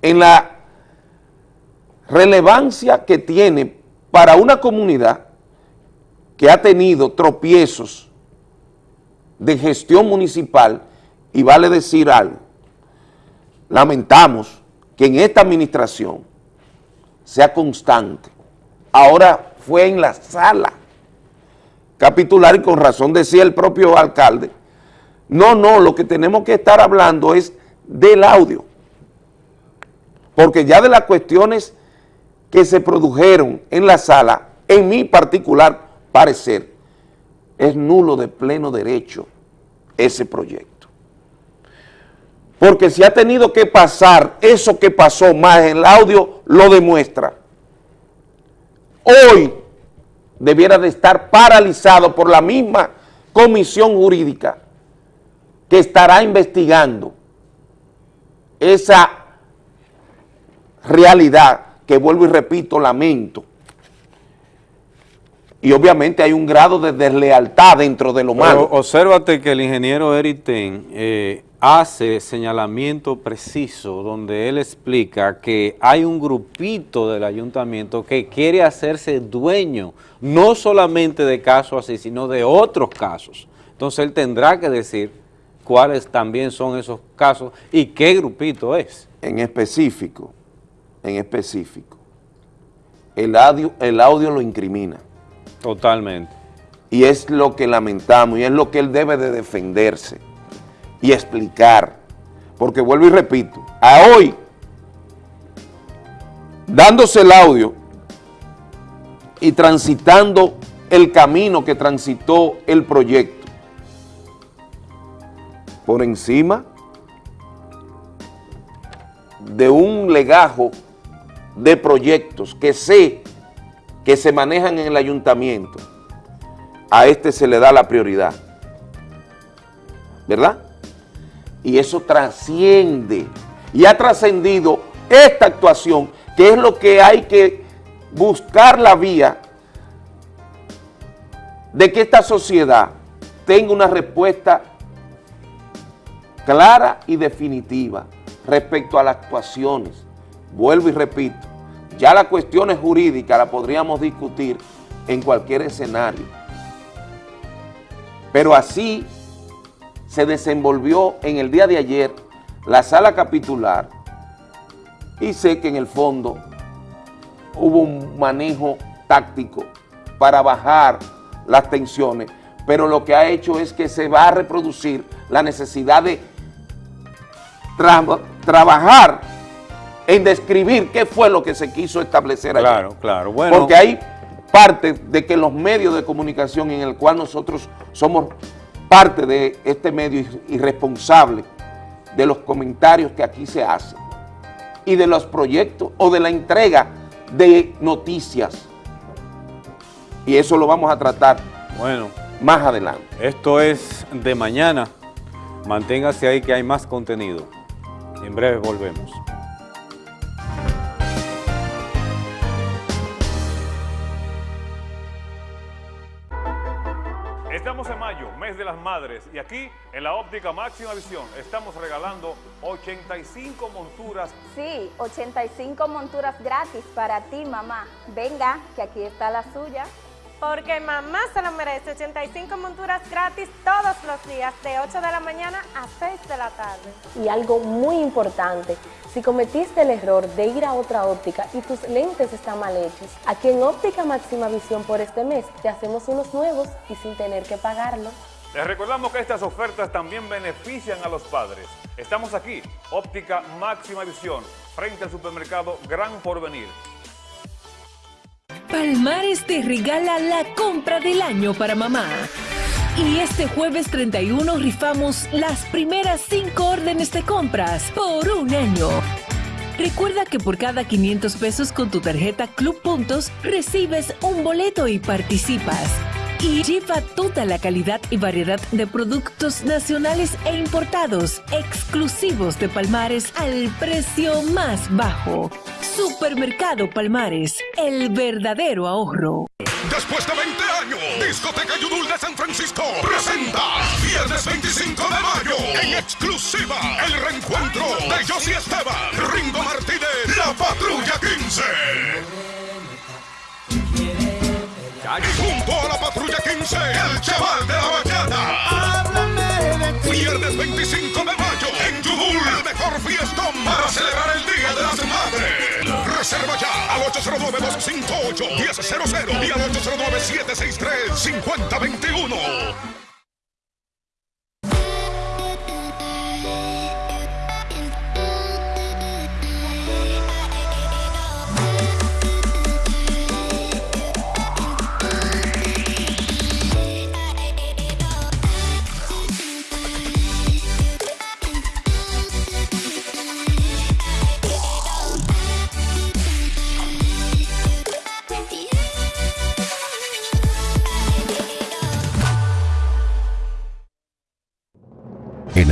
en la relevancia que tiene para una comunidad que ha tenido tropiezos de gestión municipal y vale decir algo, lamentamos que en esta administración sea constante. Ahora fue en la sala capitular y con razón decía el propio alcalde, no, no, lo que tenemos que estar hablando es del audio, porque ya de las cuestiones que se produjeron en la sala, en mi particular parecer, es nulo de pleno derecho ese proyecto. Porque si ha tenido que pasar eso que pasó más el audio lo demuestra. Hoy debiera de estar paralizado por la misma comisión jurídica que estará investigando esa realidad que vuelvo y repito, lamento. Y obviamente hay un grado de deslealtad dentro de lo malo. Pero obsérvate que el ingeniero Eric Ten eh, hace señalamiento preciso donde él explica que hay un grupito del ayuntamiento que quiere hacerse dueño no solamente de casos así, sino de otros casos. Entonces él tendrá que decir cuáles también son esos casos y qué grupito es. En específico, en específico, el audio, el audio lo incrimina. Totalmente. Y es lo que lamentamos y es lo que él debe de defenderse y explicar. Porque vuelvo y repito, a hoy, dándose el audio y transitando el camino que transitó el proyecto, por encima de un legajo de proyectos que sé que se manejan en el ayuntamiento, a este se le da la prioridad. ¿Verdad? Y eso trasciende y ha trascendido esta actuación, que es lo que hay que buscar la vía de que esta sociedad tenga una respuesta clara y definitiva respecto a las actuaciones. Vuelvo y repito, ya las cuestiones jurídicas las podríamos discutir en cualquier escenario. Pero así se desenvolvió en el día de ayer la sala capitular y sé que en el fondo hubo un manejo táctico para bajar las tensiones, pero lo que ha hecho es que se va a reproducir la necesidad de trabajar en describir qué fue lo que se quiso establecer ayer. Claro, claro, bueno. Porque hay parte de que los medios de comunicación en el cual nosotros somos parte de este medio irresponsable de los comentarios que aquí se hacen y de los proyectos o de la entrega de noticias. Y eso lo vamos a tratar bueno, más adelante. Esto es de mañana. Manténgase ahí que hay más contenido. En breve volvemos. Estamos en mayo, mes de las madres, y aquí en la óptica máxima visión estamos regalando 85 monturas. Sí, 85 monturas gratis para ti, mamá. Venga, que aquí está la suya. Porque mamá se lo merece, 85 monturas gratis todos los días, de 8 de la mañana a 6 de la tarde. Y algo muy importante, si cometiste el error de ir a otra óptica y tus lentes están mal hechos, aquí en Óptica Máxima Visión por este mes te hacemos unos nuevos y sin tener que pagarlo. Les recordamos que estas ofertas también benefician a los padres. Estamos aquí, Óptica Máxima Visión, frente al supermercado Gran Porvenir. Palmares te regala la compra del año para mamá. Y este jueves 31 rifamos las primeras 5 órdenes de compras por un año. Recuerda que por cada 500 pesos con tu tarjeta Club Puntos recibes un boleto y participas. Y lleva toda la calidad y variedad de productos nacionales e importados exclusivos de Palmares al precio más bajo. Supermercado Palmares, el verdadero ahorro. Después de 20 años, Discoteca Yudul de San Francisco presenta viernes 25 de mayo en exclusiva el reencuentro de Josie Esteban, Ringo Martínez, La Patrulla 15. Junto a la Patrulla 15, el chaval de la bachata. Viernes 25 de mayo en Yudul, el mejor fiestón para celebrar el Día de las Madres. Reserva ya al 809-258-1000 y al 809-763-5021.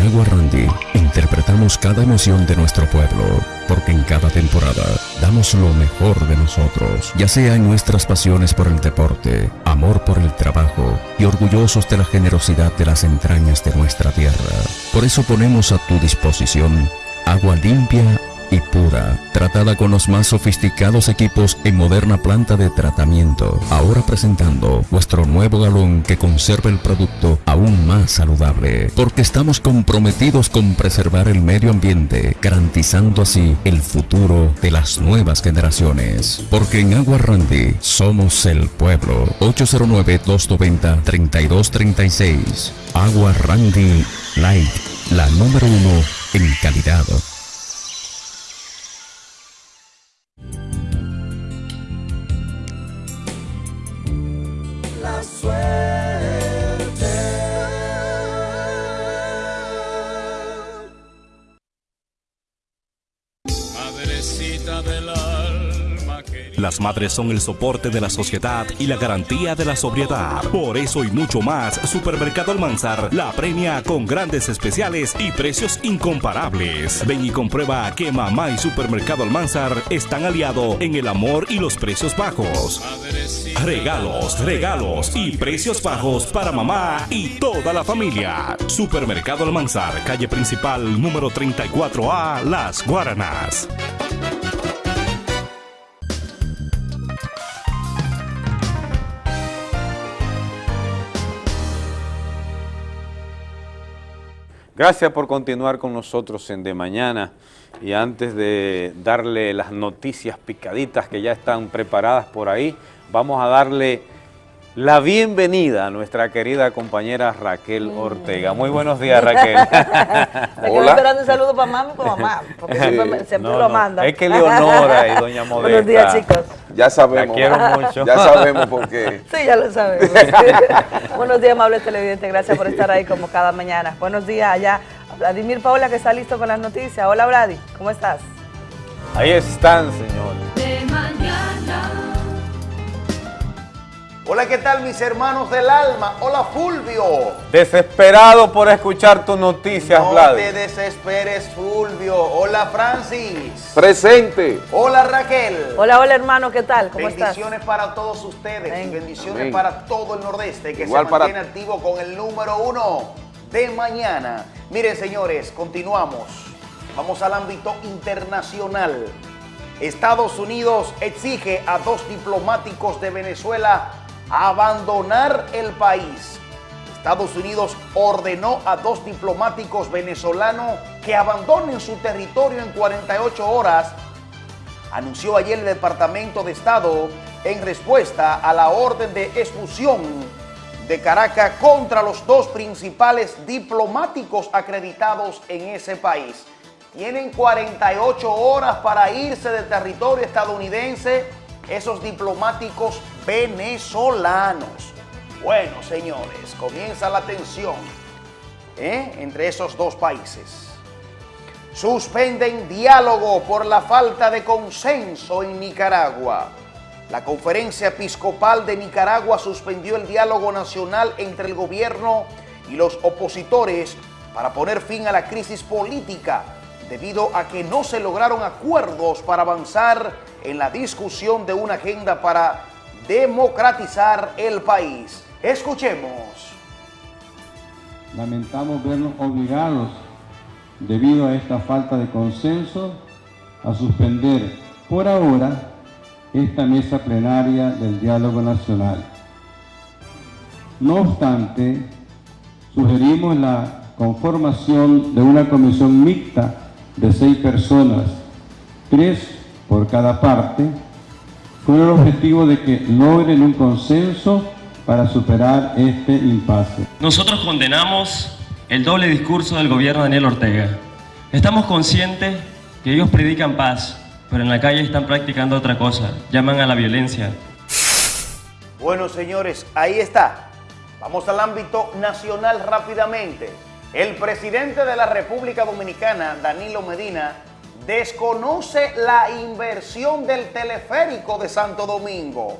Agua Randy interpretamos cada emoción de nuestro pueblo, porque en cada temporada damos lo mejor de nosotros, ya sea en nuestras pasiones por el deporte, amor por el trabajo y orgullosos de la generosidad de las entrañas de nuestra tierra. Por eso ponemos a tu disposición agua limpia y pura, tratada con los más sofisticados equipos en moderna planta de tratamiento. Ahora presentando nuestro nuevo galón que conserva el producto aún más saludable, porque estamos comprometidos con preservar el medio ambiente, garantizando así el futuro de las nuevas generaciones. Porque en Agua Randy somos el pueblo. 809-290-3236. Agua Randy Light, la número uno en calidad. swear. Las madres son el soporte de la sociedad y la garantía de la sobriedad. Por eso y mucho más, Supermercado Almanzar la premia con grandes especiales y precios incomparables. Ven y comprueba que mamá y Supermercado Almanzar están aliados en el amor y los precios bajos. Regalos, regalos y precios bajos para mamá y toda la familia. Supermercado Almanzar, calle principal número 34A, Las Guaranas. Gracias por continuar con nosotros en De Mañana. Y antes de darle las noticias picaditas que ya están preparadas por ahí, vamos a darle la bienvenida a nuestra querida compañera Raquel Ortega. Muy buenos días, Raquel. Me quedo esperando un saludo para mamá y para mamá, porque siempre, me- siempre No, lo no, mandan. Es que Leonora y doña Modesta. Buenos días, chicos. Ya sabemos. La quiero mucho. Ya sabemos por qué. Sí, ya lo sabemos. Buenos días, amables televidentes. Gracias por estar ahí como cada mañana. Buenos días allá. Vladimir Paula, que está listo con las noticias. Hola, Vladi. ¿Cómo estás? Ahí están, señores. Hola, ¿qué tal mis hermanos del alma? Hola Fulvio. Desesperado por escuchar tus noticias, No Vlad. te desesperes Fulvio. Hola Francis. Presente. Hola Raquel. Hola, hola, hermano. ¿Qué tal? ¿Cómo estás? bendiciones para todos ustedes y bendiciones Amén. para todo el nordeste que Igual se para- mantiene activo con el número uno de mañana. Miren señores, continuamos. Vamos al ámbito internacional. Estados Unidos exige a dos diplomáticos de Venezuela abandonar el país. Estados Unidos ordenó a dos diplomáticos venezolanos que abandonen su territorio en 48 horas anunció ayer el Departamento de Estado en respuesta a la orden de expulsión de Caracas contra los dos principales diplomáticos acreditados en ese país. Tienen 48 horas para irse del territorio estadounidense esos diplomáticos venezolanos. Bueno, señores, comienza la tensión ¿eh? entre esos dos países. Suspenden diálogo por la falta de consenso en Nicaragua. La Conferencia Episcopal de Nicaragua suspendió el diálogo nacional entre el gobierno y los opositores para poner fin a la crisis política debido a que no se lograron acuerdos para avanzar en la discusión de una agenda para democratizar el país. Escuchemos. Lamentamos vernos obligados, debido a esta falta de consenso, a suspender por ahora esta mesa plenaria del diálogo nacional. No obstante, sugerimos la conformación de una comisión mixta de seis personas, tres por cada parte, con el objetivo de que logren un consenso para superar este impasse. Nosotros condenamos el doble discurso del gobierno de Daniel Ortega. Estamos conscientes que ellos predican paz, pero en la calle están practicando otra cosa, llaman a la violencia. Bueno, señores, ahí está. Vamos al ámbito nacional rápidamente. El presidente de la República Dominicana, Danilo Medina, desconoce la inversión del teleférico de Santo Domingo.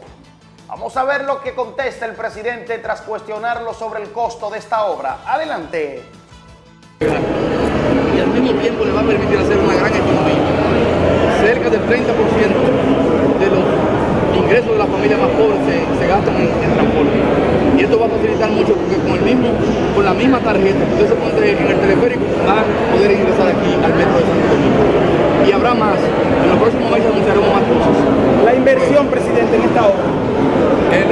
Vamos a ver lo que contesta el presidente tras cuestionarlo sobre el costo de esta obra. Adelante. y al mismo tiempo le va a permitir hacer una gran economía. Cerca del 30% de los ingresos de las familias más pobres se, se gastan en, en transporte. Y esto va a facilitar mucho porque con, el mismo, con la misma tarjeta que usted se pone en el teleférico va a poder ingresar aquí al metro de Santo Domingo. Y habrá más. En los próximos meses anunciaremos más cosas. La inversión, presidente, en esta obra.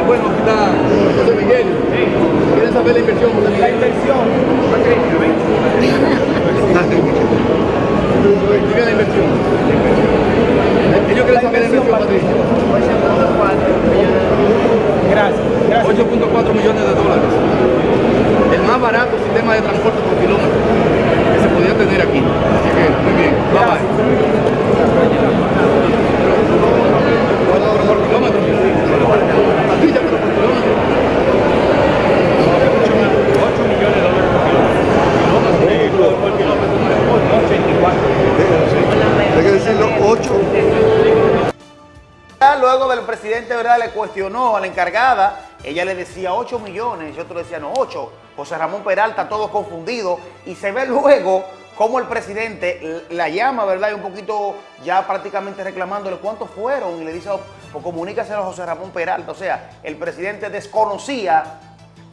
bueno, aquí está José Miguel. ¿Quieren saber la inversión, José Miguel? La inversión. Diga la inversión. Ellos quieren saber la inversión, Patricia. 8.4 millones de dólares. El más barato sistema de transporte por kilómetro que se podía tener aquí. Así que, muy bien. Bye bye. Por kilómetro. Patricia, pero por kilómetro. 8 millones de dólares por kilómetro. Hay que decirlo 8. Presidente, ¿verdad? Le cuestionó a la encargada. Ella le decía 8 millones y otro decía no, 8. José Ramón Peralta, todo confundido. Y se ve luego cómo el presidente la llama, ¿verdad? Y un poquito ya prácticamente reclamándole cuántos fueron. Y le dice, o oh, comunícaselo a José Ramón Peralta. O sea, el presidente desconocía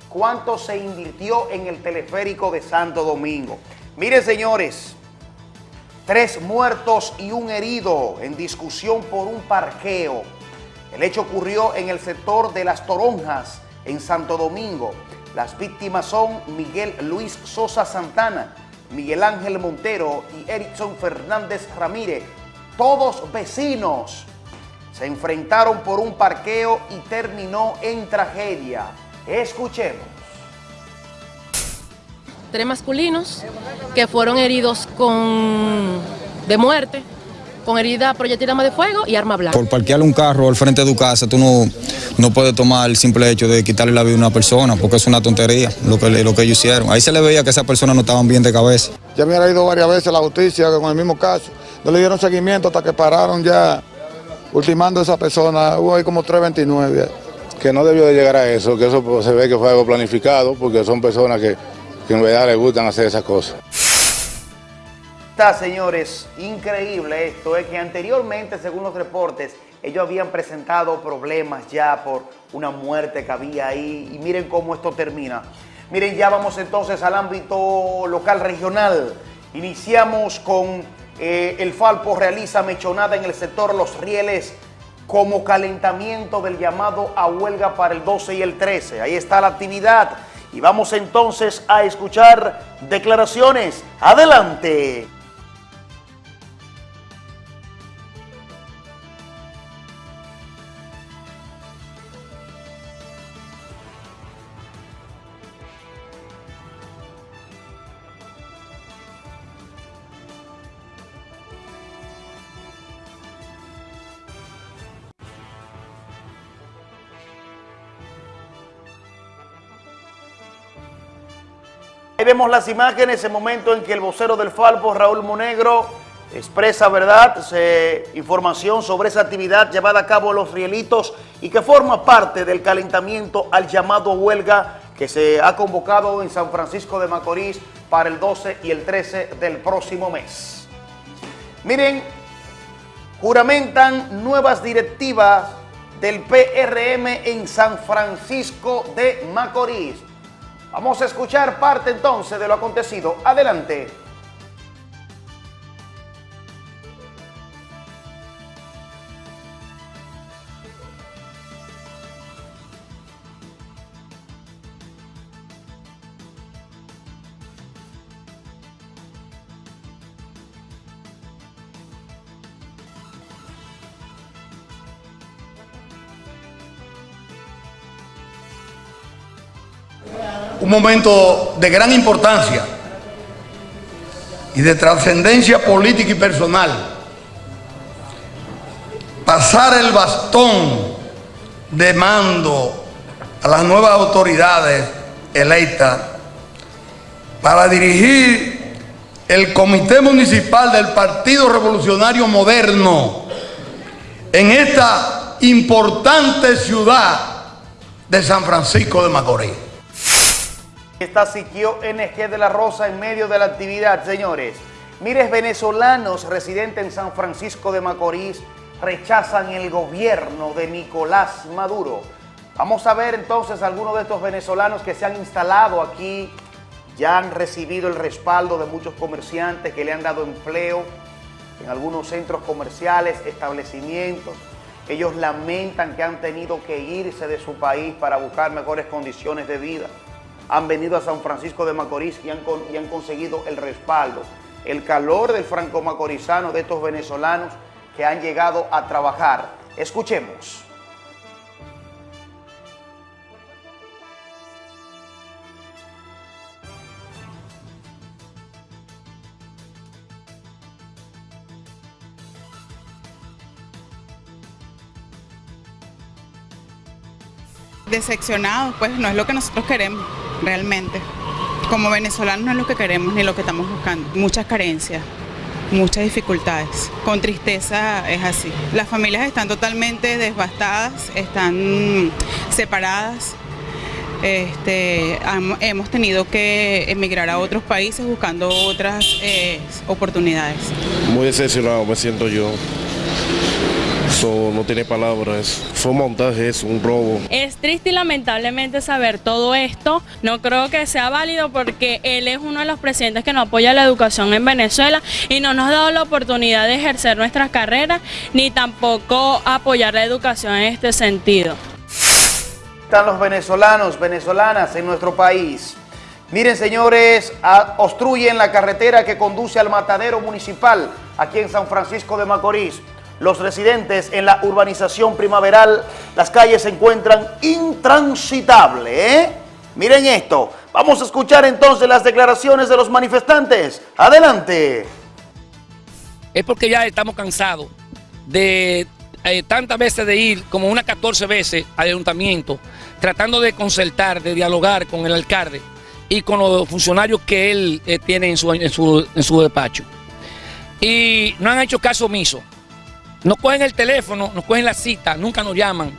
cuánto se invirtió en el teleférico de Santo Domingo. Miren, señores, tres muertos y un herido en discusión por un parqueo. El hecho ocurrió en el sector de Las Toronjas, en Santo Domingo. Las víctimas son Miguel Luis Sosa Santana, Miguel Ángel Montero y Erickson Fernández Ramírez, todos vecinos. Se enfrentaron por un parqueo y terminó en tragedia. Escuchemos. Tres masculinos que fueron heridos con de muerte, con herida proyectil de fuego y arma blanca. Por parquear un carro al frente de tu casa, tú no, no puedes tomar el simple hecho de quitarle la vida a una persona, porque es una tontería lo que, lo que ellos hicieron. Ahí se le veía que esas personas no estaban bien de cabeza. Ya me ha ido varias veces a la justicia con el mismo caso. No le dieron seguimiento hasta que pararon ya ultimando a esa persona. Hubo ahí como 329 que no debió de llegar a eso, que eso pues, se ve que fue algo planificado, porque son personas que, en verdad les gustan hacer esas cosas. Está, señores, increíble esto, es que anteriormente, según los reportes, ellos habían presentado problemas ya por una muerte que había ahí, y miren cómo esto termina. Miren, ya vamos entonces al ámbito local regional. Iniciamos con eh, el Falpo realiza mechonada en el sector Los Rieles, como calentamiento del llamado a huelga para el 12 y el 13. Ahí está la actividad y vamos entonces a escuchar declaraciones. Adelante. Ahí vemos las imágenes, el momento en que el vocero del Falpo, Raúl Monegro, expresa, ¿verdad?, información sobre esa actividad llevada a cabo los rielitos y que forma parte del calentamiento al llamado huelga que se ha convocado en San Francisco de Macorís para el 12 y el 13 del próximo mes. Miren, juramentan nuevas directivas del PRM en San Francisco de Macorís. Vamos a escuchar parte entonces de lo acontecido. Adelante. Un momento de gran importancia y de trascendencia política y personal. Pasar el bastón de mando a las nuevas autoridades electas para dirigir el Comité Municipal del Partido Revolucionario Moderno en esta importante ciudad de San Francisco de Macorís. Está Siquio NG de la Rosa en medio de la actividad, señores. Mires, venezolanos residentes en San Francisco de Macorís rechazan el gobierno de Nicolás Maduro. Vamos a ver entonces algunos de estos venezolanos que se han instalado aquí, ya han recibido el respaldo de muchos comerciantes que le han dado empleo en algunos centros comerciales, establecimientos. Ellos lamentan que han tenido que irse de su país para buscar mejores condiciones de vida han venido a San Francisco de Macorís y han, y han conseguido el respaldo, el calor del franco-macorizano de estos venezolanos que han llegado a trabajar. Escuchemos. Decepcionados, pues no es lo que nosotros queremos realmente. Como venezolanos no es lo que queremos ni lo que estamos buscando, muchas carencias. muchas dificultades. Con tristeza es así. Las familias están totalmente devastadas, están separadas. Este, hemos tenido que emigrar a otros países buscando otras eh, oportunidades. Muy decepcionado me siento yo. Eso no tiene palabras. Fue un montaje, es un robo. Es triste y lamentablemente saber todo esto. No creo que sea válido porque él es uno de los presidentes que no apoya la educación en Venezuela y no nos ha dado la oportunidad de ejercer nuestras carreras ni tampoco apoyar la educación en este sentido. Están los venezolanos, venezolanas en nuestro país. Miren, señores, obstruyen la carretera que conduce al matadero municipal aquí en San Francisco de Macorís. Los residentes en la urbanización primaveral, las calles se encuentran intransitables. ¿eh? Miren esto. Vamos a escuchar entonces las declaraciones de los manifestantes. Adelante. es porque ya estamos cansados de eh, tantas veces de ir, como unas 14 veces al ayuntamiento, tratando de concertar, de dialogar con el alcalde y con los funcionarios que él eh, tiene en su, en, su, en su despacho. Y no han hecho caso omiso. Nos cogen el teléfono, nos cogen la cita, nunca nos llaman.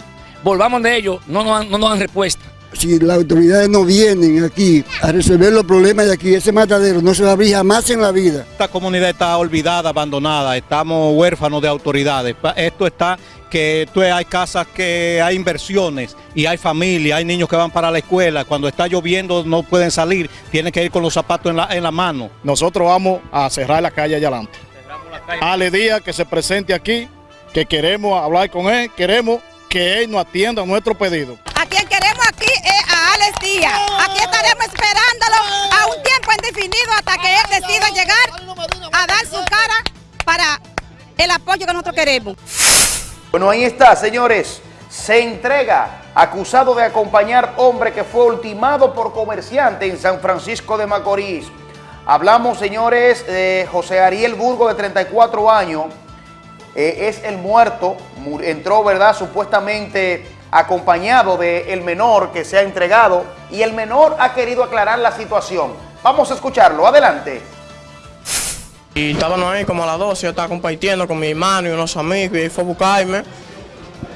Volvamos de ellos, no nos dan, no nos dan respuesta. Si las autoridades no vienen aquí a resolver los problemas de aquí, ese matadero no se va a abrir jamás en la vida. Esta comunidad está olvidada, abandonada, estamos huérfanos de autoridades. Esto está que tú, hay casas que hay inversiones y hay familia, hay niños que van para la escuela. Cuando está lloviendo no pueden salir, tienen que ir con los zapatos en la, en la mano. Nosotros vamos a cerrar la calle allá adelante. Ale Díaz que se presente aquí, que queremos hablar con él, queremos que él nos atienda a nuestro pedido. A quien queremos aquí es a Alex Díaz. Aquí estaremos esperándolo a un tiempo indefinido hasta que él decida llegar a dar su cara para el apoyo que nosotros queremos. Bueno, ahí está, señores. Se entrega acusado de acompañar hombre que fue ultimado por comerciante en San Francisco de Macorís. Hablamos, señores, de José Ariel Burgo, de 34 años. Eh, es el muerto. Mu- Entró, ¿verdad? Supuestamente acompañado del menor que se ha entregado. Y el menor ha querido aclarar la situación. Vamos a escucharlo. Adelante. Y estábamos ahí como a las 12, yo estaba compartiendo con mi hermano y unos amigos y él fue a buscarme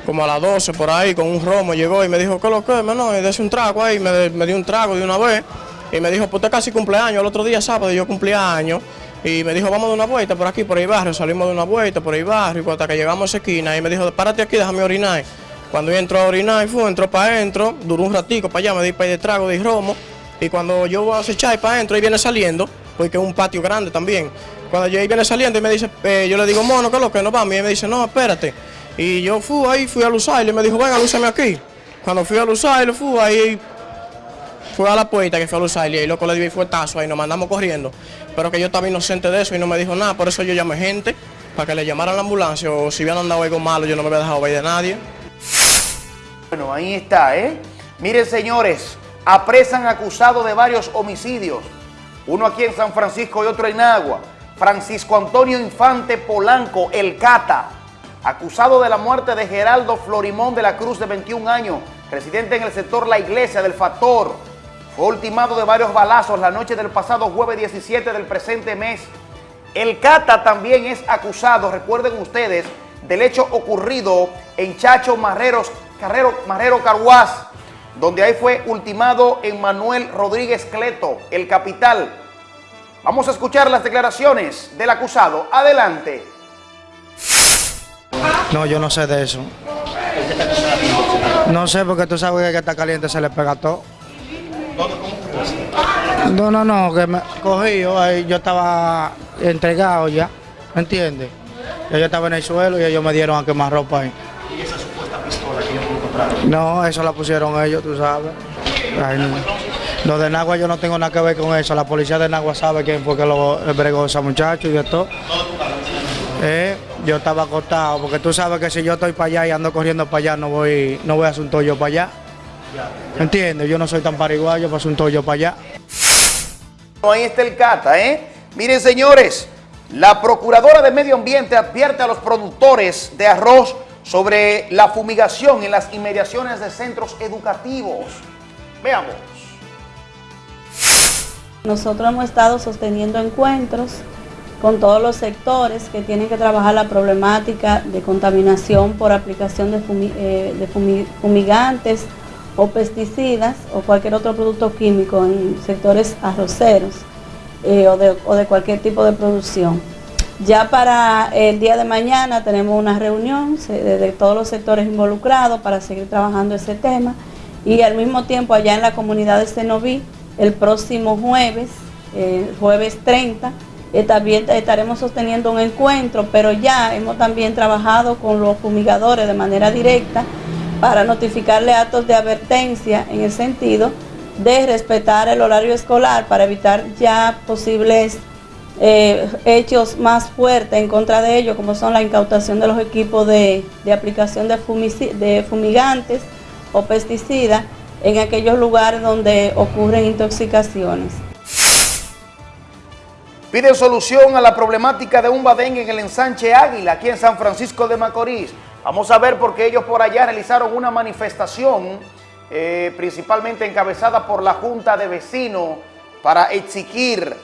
como a las 12 por ahí con un romo, llegó y me dijo, ¿qué lo que menor? Y dése un trago ahí, me, me dio un trago de una vez y me dijo, pues usted casi cumpleaños, el otro día sábado yo cumplía años y me dijo, vamos de una vuelta por aquí, por el barrio, salimos de una vuelta por el barrio y hasta que llegamos a esa esquina y me dijo, párate aquí, déjame orinar. Cuando yo entró a orinar, fue, entró para adentro, duró un ratico para allá, me di para de trago de romo y cuando yo voy a acechar para adentro, ahí viene saliendo, porque es un patio grande también. Cuando yo ahí viene saliendo y me dice, eh, yo le digo, mono, ¿qué es lo que nos vamos? Y me dice, no, espérate. Y yo fui ahí, fui a Lusail y me dijo, venga, lúceme aquí. Cuando fui a Lusail, fui ahí, fui a la puerta que fui a Lusail y ahí loco le di el fuetazo ahí, nos mandamos corriendo. Pero que yo estaba inocente de eso y no me dijo nada, por eso yo llamé gente para que le llamaran la ambulancia o si hubieran andado algo malo yo no me había dejado ver de nadie. Bueno, ahí está, ¿eh? Miren, señores, apresan acusado de varios homicidios. Uno aquí en San Francisco y otro en Agua. Francisco Antonio Infante Polanco, el Cata, acusado de la muerte de Geraldo Florimón de la Cruz, de 21 años, residente en el sector La Iglesia del Factor. Fue ultimado de varios balazos la noche del pasado jueves 17 del presente mes. El Cata también es acusado, recuerden ustedes, del hecho ocurrido en Chacho Marreros, Carrero, Marrero Carhuaz, donde ahí fue ultimado Emmanuel Rodríguez Cleto, el capital. Vamos a escuchar las declaraciones del acusado. Adelante. No, yo no sé de eso. No sé porque tú sabes que está caliente se le pega todo. No, no, no, que me cogí yo, ahí yo estaba entregado ya, ¿me entiendes? Yo estaba en el suelo y ellos me dieron a quemar ropa ahí. ¿Y esa supuesta pistola que ellos encontraron? No, eso la pusieron ellos, tú sabes. Ay, no. Lo de Nagua yo no tengo nada que ver con eso. La policía de Nagua sabe quién fue que lo bregó ese muchacho y de todo. Eh, yo estaba acostado, porque tú sabes que si yo estoy para allá y ando corriendo para allá, no voy, no voy a hacer un tollo para allá. ¿Entiendes? Yo no soy tan pariguayo para hacer un tollo para allá. Ahí está el Cata, ¿eh? Miren, señores, la Procuradora de Medio Ambiente advierte a los productores de arroz sobre la fumigación en las inmediaciones de centros educativos. Veamos. Nosotros hemos estado sosteniendo encuentros con todos los sectores que tienen que trabajar la problemática de contaminación por aplicación de, fumi- eh, de fumigantes o pesticidas o cualquier otro producto químico en sectores arroceros eh, o, de, o de cualquier tipo de producción. Ya para el día de mañana tenemos una reunión de todos los sectores involucrados para seguir trabajando ese tema y al mismo tiempo allá en la comunidad de Cenoví, el próximo jueves, eh, jueves 30, eh, también estaremos sosteniendo un encuentro, pero ya hemos también trabajado con los fumigadores de manera directa para notificarle actos de advertencia en el sentido de respetar el horario escolar para evitar ya posibles eh, hechos más fuertes en contra de ellos, como son la incautación de los equipos de, aplicación de, fumigantes o pesticidas en aquellos lugares donde ocurren intoxicaciones. Piden solución a la problemática de un badengue en el ensanche Águila, aquí en San Francisco de Macorís. Vamos a ver por qué ellos por allá realizaron una manifestación, eh, principalmente encabezada por la Junta de Vecinos, para exigir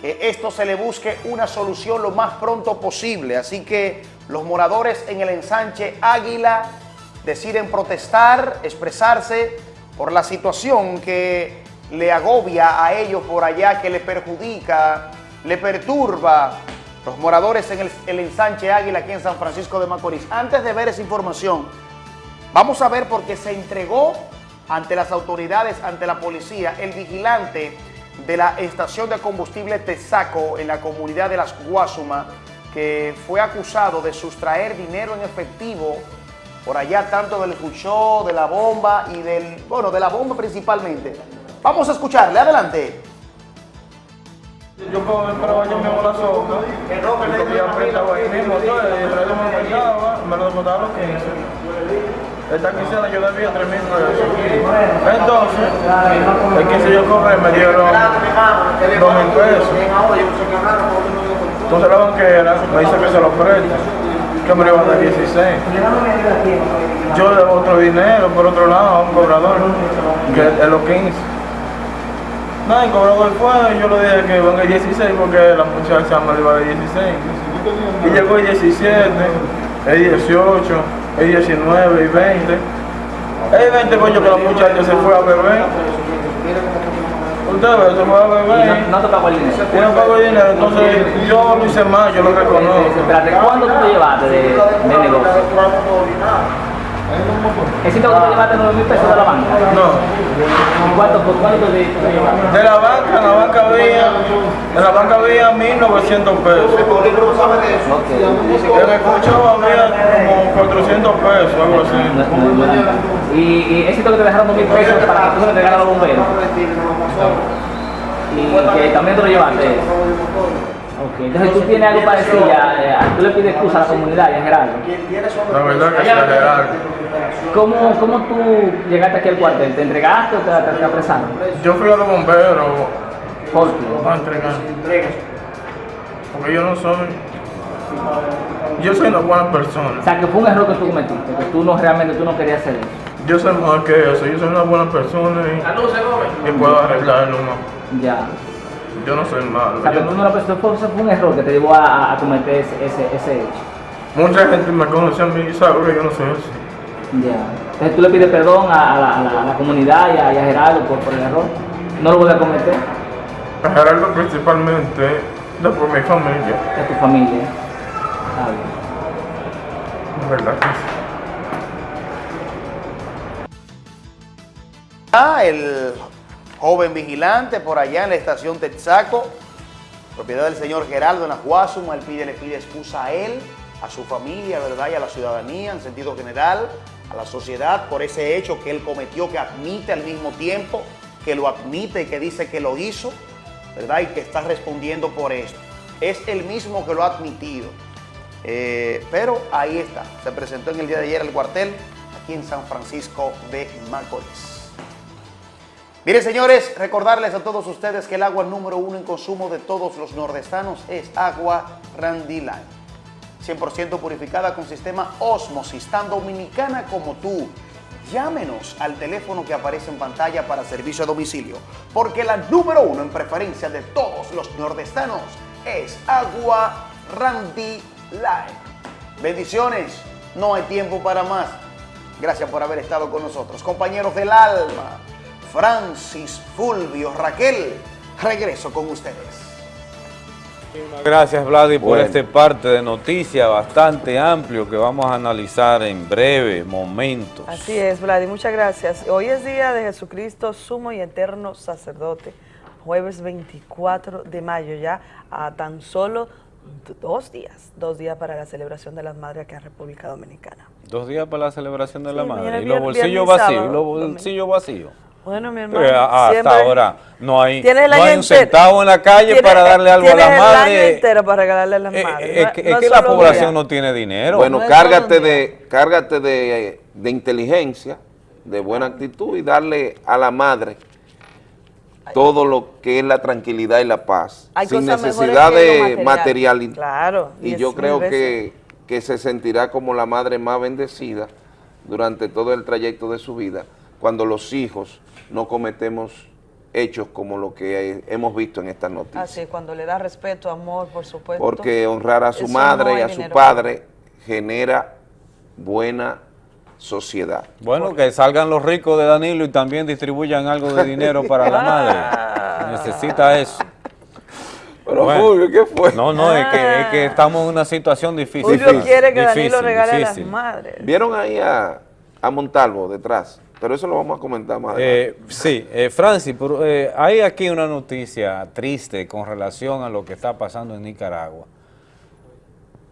que esto se le busque una solución lo más pronto posible. Así que los moradores en el ensanche Águila deciden protestar, expresarse por la situación que le agobia a ellos por allá, que le perjudica, le perturba los moradores en el, el ensanche Águila aquí en San Francisco de Macorís. Antes de ver esa información, vamos a ver por qué se entregó ante las autoridades, ante la policía, el vigilante de la estación de combustible Texaco en la comunidad de Las Guasuma, que fue acusado de sustraer dinero en efectivo por allá tanto del escuchó, de la bomba y del, bueno, de la bomba principalmente. Vamos a escucharle, adelante. Yo compraba yo mismo la sopa, y comía prestado ahí mismo, todo, y el resto me lo mandaba, me lo descontaba los 15. Esta quincena yo debía 3 mil pesos. Entonces, el 15 yo cobré, me dieron 2 mil pesos. Entonces la banquera me dice que se lo presta, que me lo iba a dar 16. Yo le debo otro dinero por otro lado a un cobrador, que es los 15. Nada, el cobrador fue, yo le dije que venga el 16 porque la muchacha me lo iba a dar 16. Y llegó el 17, el 18, el 19 y 20. El 20 coño que la muchacha se fue a beber. Usted ve, se fue a beber. no te pagó el dinero? Y no pagó el dinero, entonces yo lo hice mal, yo lo reconozco. Espérate, ¿cuándo tú te llevaste de, de negocio? ¿Es cierto que tú te llevaste 9 mil pesos de la banca? No. ¿Y cuánto, por cuánto te, te llevaste? De la banca, en la banca había, en la banca había 1900 pesos. En el cochón había como 400 pesos, algo así. ¿Y, y es cierto que te dejaron 2 mil pesos para que tú se lo entregaras a los bomberos? ¿Y que también te lo llevaste? Ok, entonces tú tienes algo para decir ya, tú le pides excusa a la comunidad a Gerardo. La verdad que se Gerardo. ¿Cómo, ¿Cómo tú llegaste aquí al cuartel? ¿Te entregaste o te, te, te apresaron? Yo fui a los bomberos ¿Por qué? a entregar. Porque yo no soy. Yo soy una buena persona. O sea, que fue un error que tú cometiste, que tú no realmente tú no querías hacer eso. Yo soy mejor que eso. Yo soy una buena persona y, y puedo arreglarlo más. Ya. Yo no soy malo. O sea, Yo tú no- no lo pensaste, fue, fue un error que te llevó a, a- a cometer ese, ese, ese hecho. Mucha gente me conoce a mí y sabe que yo no soy así. Ya. Entonces tú le pides perdón a, a la, a la- a la comunidad y a, y a Gerardo por, por el error. No lo vuelves a cometer. A Gerardo principalmente, de por mi familia. De tu familia. Está bien. La verdad que sí. Ah, el joven vigilante por allá en la estación Texaco, propiedad del señor Geraldo Guasuma, él pide, le pide excusa a él, a su familia, ¿verdad? Y a la ciudadanía en sentido general, a la sociedad por ese hecho que él cometió, que admite al mismo tiempo, que lo admite y que dice que lo hizo, ¿verdad? Y que está respondiendo por esto. Es el mismo que lo ha admitido. Eh, pero ahí está, se presentó en el día de ayer al cuartel aquí en San Francisco de Macorís. Miren, señores, recordarles a todos ustedes que el agua número uno en consumo de todos los nordestanos es agua Randy Line. 100% purificada con sistema Osmosis, tan dominicana como tú. Llámenos al teléfono que aparece en pantalla para servicio a domicilio, porque la número uno en preferencia de todos los nordestanos es agua Randy Light. Bendiciones, no hay tiempo para más. Gracias por haber estado con nosotros. Compañeros del alma, Francis, Fulvio, Raquel, regreso con ustedes. Gracias Vladi por este parte de noticias bastante amplio que vamos a analizar en breve momentos. Así es, Vladi, muchas gracias. Hoy es día de Jesucristo, sumo y eterno sacerdote. Jueves 24 de mayo, ya a tan solo dos días, dos días para la celebración de las madres aquí en República Dominicana. Dos días para la celebración de la Sí, madre mañana y los bolsillos vacíos, los bolsillos vacíos. Bueno, mi hermano, Pero a- hasta siempre- ahora no hay, no año hay un centavo en la calle Tienes- para darle algo a tienes la el año madre. entero para regalarle a las Eh, madres. eh, No- es que, no es que es la población día. no tiene dinero. Bueno, cárgate de, cárgate de, de inteligencia, de buena actitud y darle a la madre todo lo que es la tranquilidad y la paz, Hay sin necesidad de material. material. Claro, Y diez yo creo que, que se sentirá como la madre más bendecida durante todo el trayecto de su vida, cuando los hijos no cometemos hechos como lo que hemos visto en estas noticias. Así, cuando le da respeto, amor, por supuesto. Porque honrar a su madre no y a su dinero. padre genera buena sociedad. Bueno, que salgan los ricos de Danilo y también distribuyan algo de dinero para la madre. Necesita eso. Pero Bueno. Fulvio, ¿qué fue? No, no, es que, es que estamos en una situación difícil. Fulvio Difícil, quiere que Danilo difícil, regale a las madres. ¿Vieron ahí a, a Montalvo detrás? Pero eso lo vamos a comentar más adelante. Eh, sí, eh, Francis, eh, hay aquí una noticia triste con relación a lo que está pasando en Nicaragua.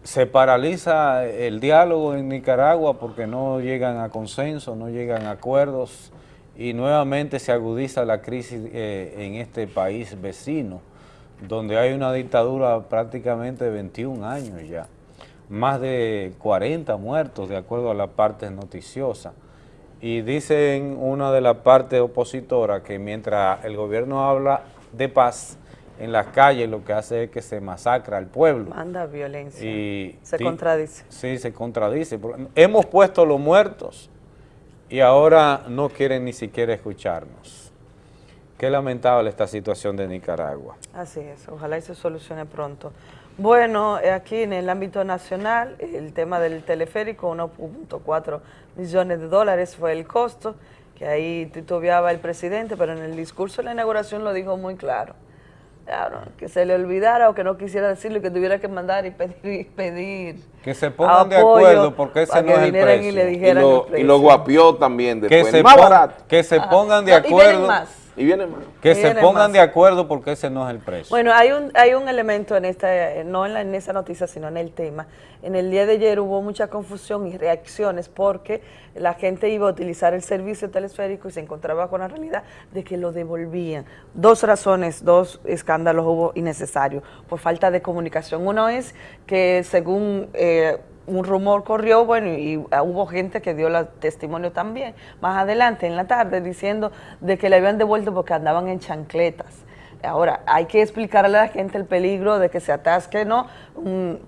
Se paraliza el diálogo en Nicaragua porque no llegan a consenso, no llegan a acuerdos y nuevamente se agudiza la crisis en este país vecino, donde hay una dictadura prácticamente de 21 años ya. Más de 40 muertos, de acuerdo a la parte noticiosa. Y dicen una de las partes opositoras que mientras el gobierno habla de paz en las calles, lo que hace es que se masacra al pueblo. Manda violencia. Y Se di- contradice. Sí, se contradice. Hemos puesto los muertos y ahora no quieren ni siquiera escucharnos. Qué lamentable esta situación de Nicaragua. Así es, ojalá y se solucione pronto. Bueno, eh, aquí en el ámbito nacional, el tema del teleférico, 1.4 millones de dólares fue el costo, que ahí titubeaba el presidente, pero en el discurso de la inauguración lo dijo muy claro. Claro, que se le olvidara o que no quisiera decirlo y que tuviera que mandar y pedir, pedir Que se pongan de acuerdo porque ese no que es el precio. y le Y el lo, y lo guapió también Que después. se, más pon- barato. que se Ajá. pongan de No, y acuerdo. más. Y viene más. Que Y se pongan más. de acuerdo porque ese no es el precio. Bueno, hay un, hay un elemento en esta, eh, no en, la- en esa noticia, sino en el tema. En el día de ayer hubo mucha confusión y reacciones porque la gente iba a utilizar el servicio telesférico y se encontraba con la realidad de que lo devolvían. Dos razones, dos escándalos hubo innecesarios por falta de comunicación. Uno es que según... eh, un rumor corrió, bueno, y ah, hubo gente que dio la testimonio también, más adelante en la tarde, diciendo de que le habían devuelto porque andaban en chancletas. Ahora, hay que explicarle a la gente el peligro de que se atasque, ¿no? Un,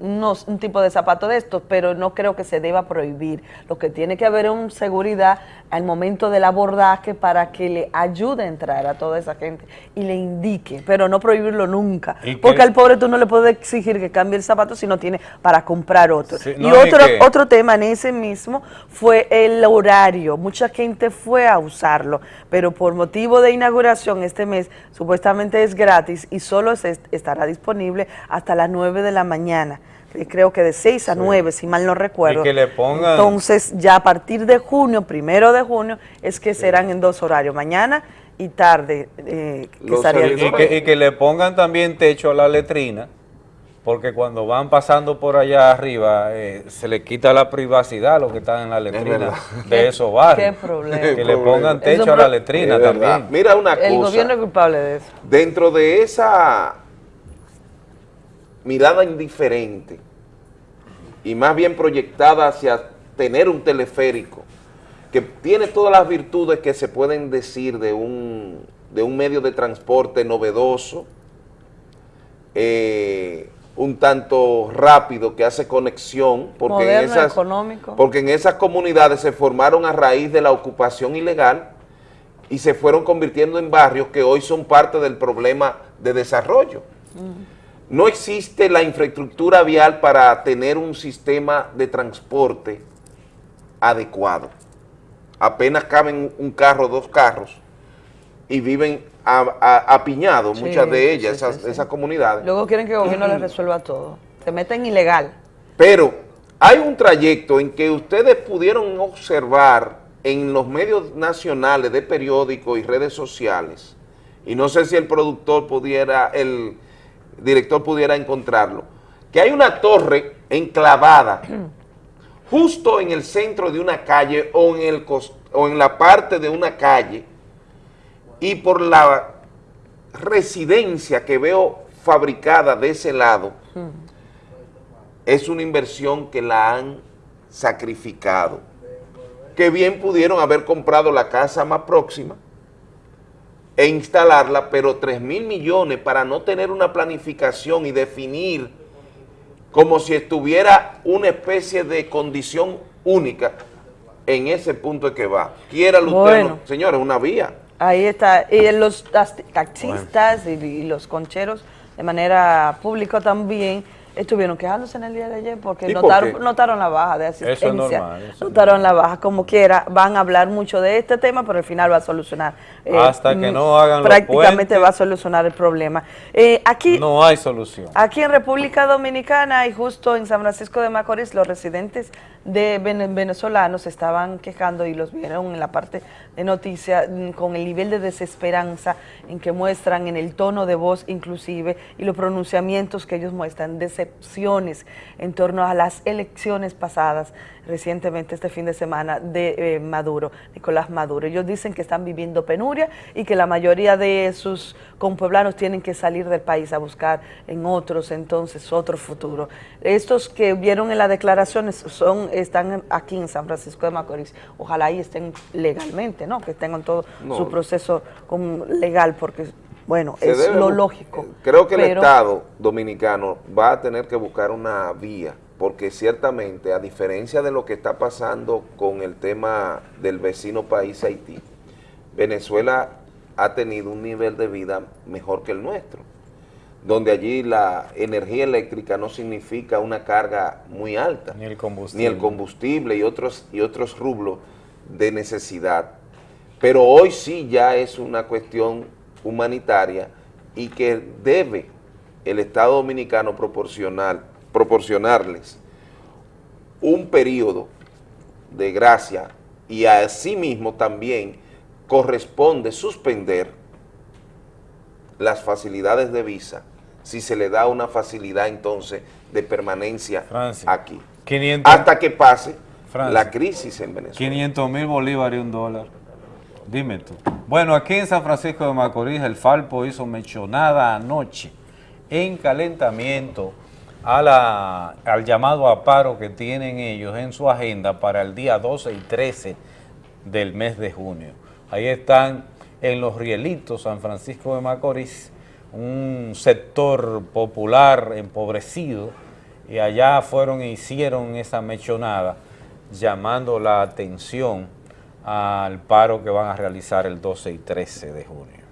unos- un tipo de zapato de estos, pero no creo que se deba prohibir. Lo que tiene que haber es seguridad al momento del abordaje para que le ayude a entrar a toda esa gente y le indique, pero no prohibirlo nunca. Que- Porque al pobre tú no le puedes exigir que cambie el zapato si no tiene para comprar otro. Sí, y no, y otro, que- otro tema en ese mismo fue el horario. Mucha gente fue a usarlo, pero por motivo de inauguración este mes supuestamente es gratis y solo se est- estará disponible hasta las 9 de la mañana. Eh, Creo que de 6 a 9, si mal no recuerdo. Y que le pongan- Entonces, ya a partir de junio, primero de junio, es que serán en dos horarios, mañana y tarde. eh, que estaría y, que, y que le pongan también techo a la letrina, porque cuando van pasando por allá arriba, eh, se le quita la privacidad a los que están en la letrina de esos barrios. qué problema. Que le pongan techo a la letrina también. Mira una El cosa. gobierno es culpable de eso. Dentro de esa mirada indiferente y más bien proyectada hacia tener un teleférico que tiene todas las virtudes que se pueden decir de un, de un medio de transporte novedoso, eh, un tanto rápido, que hace conexión, porque en, Moderno, esas, económico. porque en esas comunidades se formaron a raíz de la ocupación ilegal y se fueron convirtiendo en barrios que hoy son parte del problema de desarrollo. No existe la infraestructura vial para tener un sistema de transporte adecuado. Apenas caben un carro, dos carros, y viven apiñados, Sí, muchas de ellas, sí, esas, sí, sí. esas comunidades. Luego quieren que el gobierno les resuelva todo. Se meten ilegal. Pero hay un trayecto en que ustedes pudieron observar en los medios nacionales de periódicos y redes sociales, y no sé si el productor pudiera, el director pudiera encontrarlo, que hay una torre enclavada justo en el centro de una calle o en, el o en la parte de una calle y por la residencia que veo fabricada de ese lado, es una inversión que la han sacrificado. Que bien pudieron haber comprado la casa más próxima e instalarla, pero 3 mil millones para no tener una planificación y definir como si estuviera una especie de condición única en ese punto de que va. Quiera usted, Bueno. no. señores, una vía. Ahí está. Y los tas- taxistas y, y los concheros de manera pública también estuvieron quejándose en el día de ayer porque ¿Y por notaron, notaron la baja de Eso es asistencia. normal, eso es notaron la baja. Como quiera, van a hablar mucho de este tema, pero al final va a solucionar. eh, Hasta que mm, no hagan los Prácticamente va a solucionar el problema. Eh, aquí, No hay solución. Aquí en República Dominicana y justo en San Francisco de Macorís, los residentes de vene- venezolanos estaban quejando y los vieron en la parte de noticias mm, con el nivel de desesperanza en que muestran en el tono de voz inclusive y los pronunciamientos que ellos muestran, decepciones en torno a las elecciones pasadas recientemente este fin de semana de eh, Maduro, Nicolás Maduro. Ellos dicen que están viviendo penuria y que la mayoría de sus compueblanos tienen que salir del país a buscar en otros entonces otro futuro. Estos que vieron en las declaraciones son están aquí en San Francisco de Macorís. Ojalá ahí estén legalmente, ¿no? Que tengan todo No. su proceso legal porque bueno, Se es debe lo lógico. Creo que el Estado dominicano va a tener que buscar una vía, porque ciertamente, a diferencia de lo que está pasando con el tema del vecino país Haití, Venezuela ha tenido un nivel de vida mejor que el nuestro, donde allí la energía eléctrica no significa una carga muy alta, Ni el combustible. ni el combustible y otros, y otros rublos de necesidad. Pero hoy sí ya es una cuestión humanitaria y que debe el Estado Dominicano proporcionar, proporcionarles un periodo de gracia y asimismo también corresponde suspender las facilidades de visa si se le da una facilidad entonces de permanencia aquí. 500 hasta que pase Francia. la crisis en Venezuela. 500 mil bolívares y un dólar. Dime tú. Bueno, aquí en San Francisco de Macorís el Falpo hizo mencionada anoche en calentamiento a la, al llamado a paro que tienen ellos en su agenda para el día 12 y 13 del mes de junio. Ahí están en Los Rielitos, San Francisco de Macorís, un sector popular empobrecido, y allá fueron e hicieron esa mechonada llamando la atención al paro que van a realizar el 12 y 13 de junio.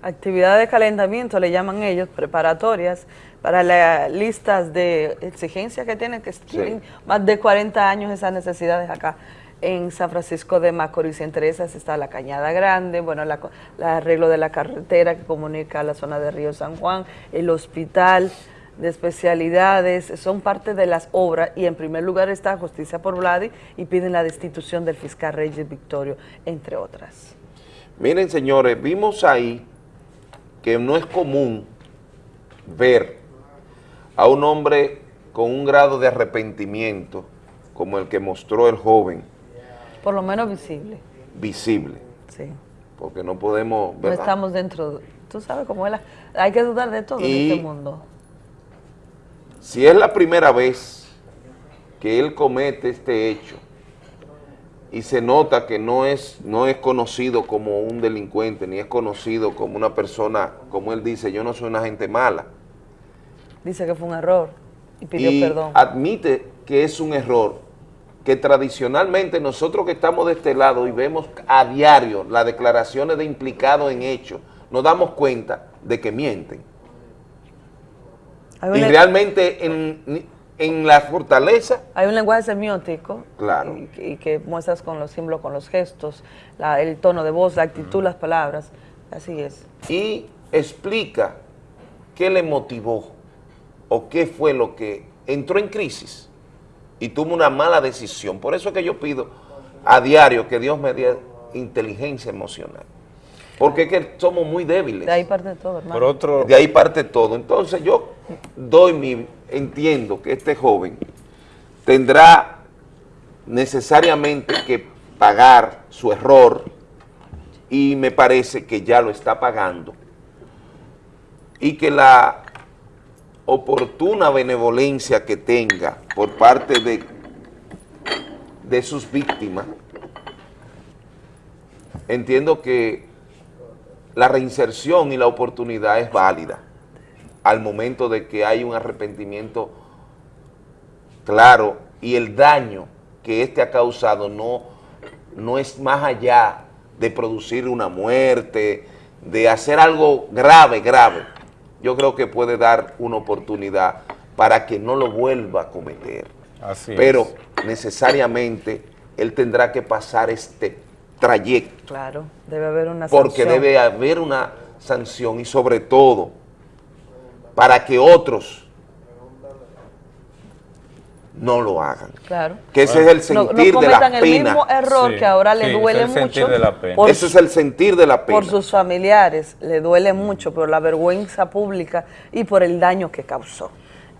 Actividades de calentamiento, le llaman ellos, preparatorias para las listas de exigencias que tienen, que tienen más de 40 años esas necesidades acá en San Francisco de Macorís. Entre esas está la Cañada Grande, bueno, la, arreglo de la carretera que comunica la zona de Río San Juan, el hospital de especialidades, son parte de las obras y en primer lugar está Justicia por Vladi y piden la destitución del fiscal Reyes Victorio, entre otras. Miren, señores, vimos ahí que no es común ver a un hombre con un grado de arrepentimiento como el que mostró el joven Por lo menos visible, visible, sí. porque no podemos, No ¿verdad? estamos dentro, tú sabes cómo es la, hay que dudar de todo Y- en este mundo. Si es la primera vez que él comete este hecho y se nota que no es, no es conocido como un delincuente, ni es conocido como una persona, como él dice, yo no soy una gente mala, Dice que fue un error y pidió y perdón. admite que es un error, que tradicionalmente nosotros que estamos de este lado y vemos a diario las declaraciones de implicados en hechos, nos damos cuenta de que mienten. Y realmente en, en la fortaleza, Hay un lenguaje semiótico claro, y, que- y que muestras con los símbolos, con los gestos, la- el tono de voz, la actitud, las palabras. Así es. y explica qué le motivó o qué fue lo que entró en crisis y tuvo una mala decisión. Por eso es que yo pido a diario que Dios me dé inteligencia emocional. Porque es que somos muy débiles. De ahí parte de todo, hermano. Por otro, de ahí parte todo. Entonces yo doy mi, entiendo que este joven tendrá necesariamente que pagar su error y me parece que ya lo está pagando y que la oportuna benevolencia que tenga por parte de, de sus víctimas, entiendo que la reinserción y la oportunidad es válida al momento de que hay un arrepentimiento claro y el daño que éste ha causado no, no es más allá de producir una muerte, de hacer algo grave, grave. Yo creo que puede dar una oportunidad para que no lo vuelva a cometer. Así Pero es. necesariamente él tendrá que pasar este trayecto Claro, debe haber una porque sanción. debe haber una sanción y sobre todo para que otros no lo hagan. Claro. Que ese es el No- no sentir de la cometan el pena. mismo error que ahora le duele mucho. por Ese es el sentir de la pena. Por sus familiares, le duele mucho por la vergüenza pública y por el daño que causó.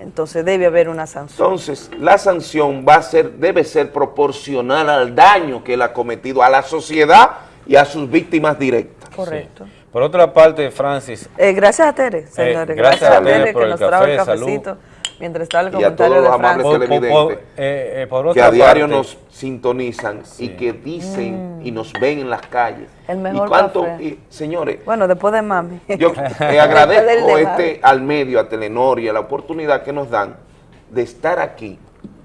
Entonces debe haber una sanción. Entonces, la sanción va a ser, debe ser proporcional al daño que él ha cometido a la sociedad y a sus víctimas directas. Correcto. Por otra parte, Francis, Eh, gracias a Tere, señores. gracias gracias, a a Tere por que el nos trajo el café, salud. Mientras estaba el Y a comentario todos los amables televidentes eh, eh, por que a diario parte- nos sintonizan y que dicen y nos ven en las calles. Mm. El mejor y cuánto, café. y, señores, Bueno, después de mami. Yo del agradezco este, al medio, a Telenor y a la oportunidad que nos dan de estar aquí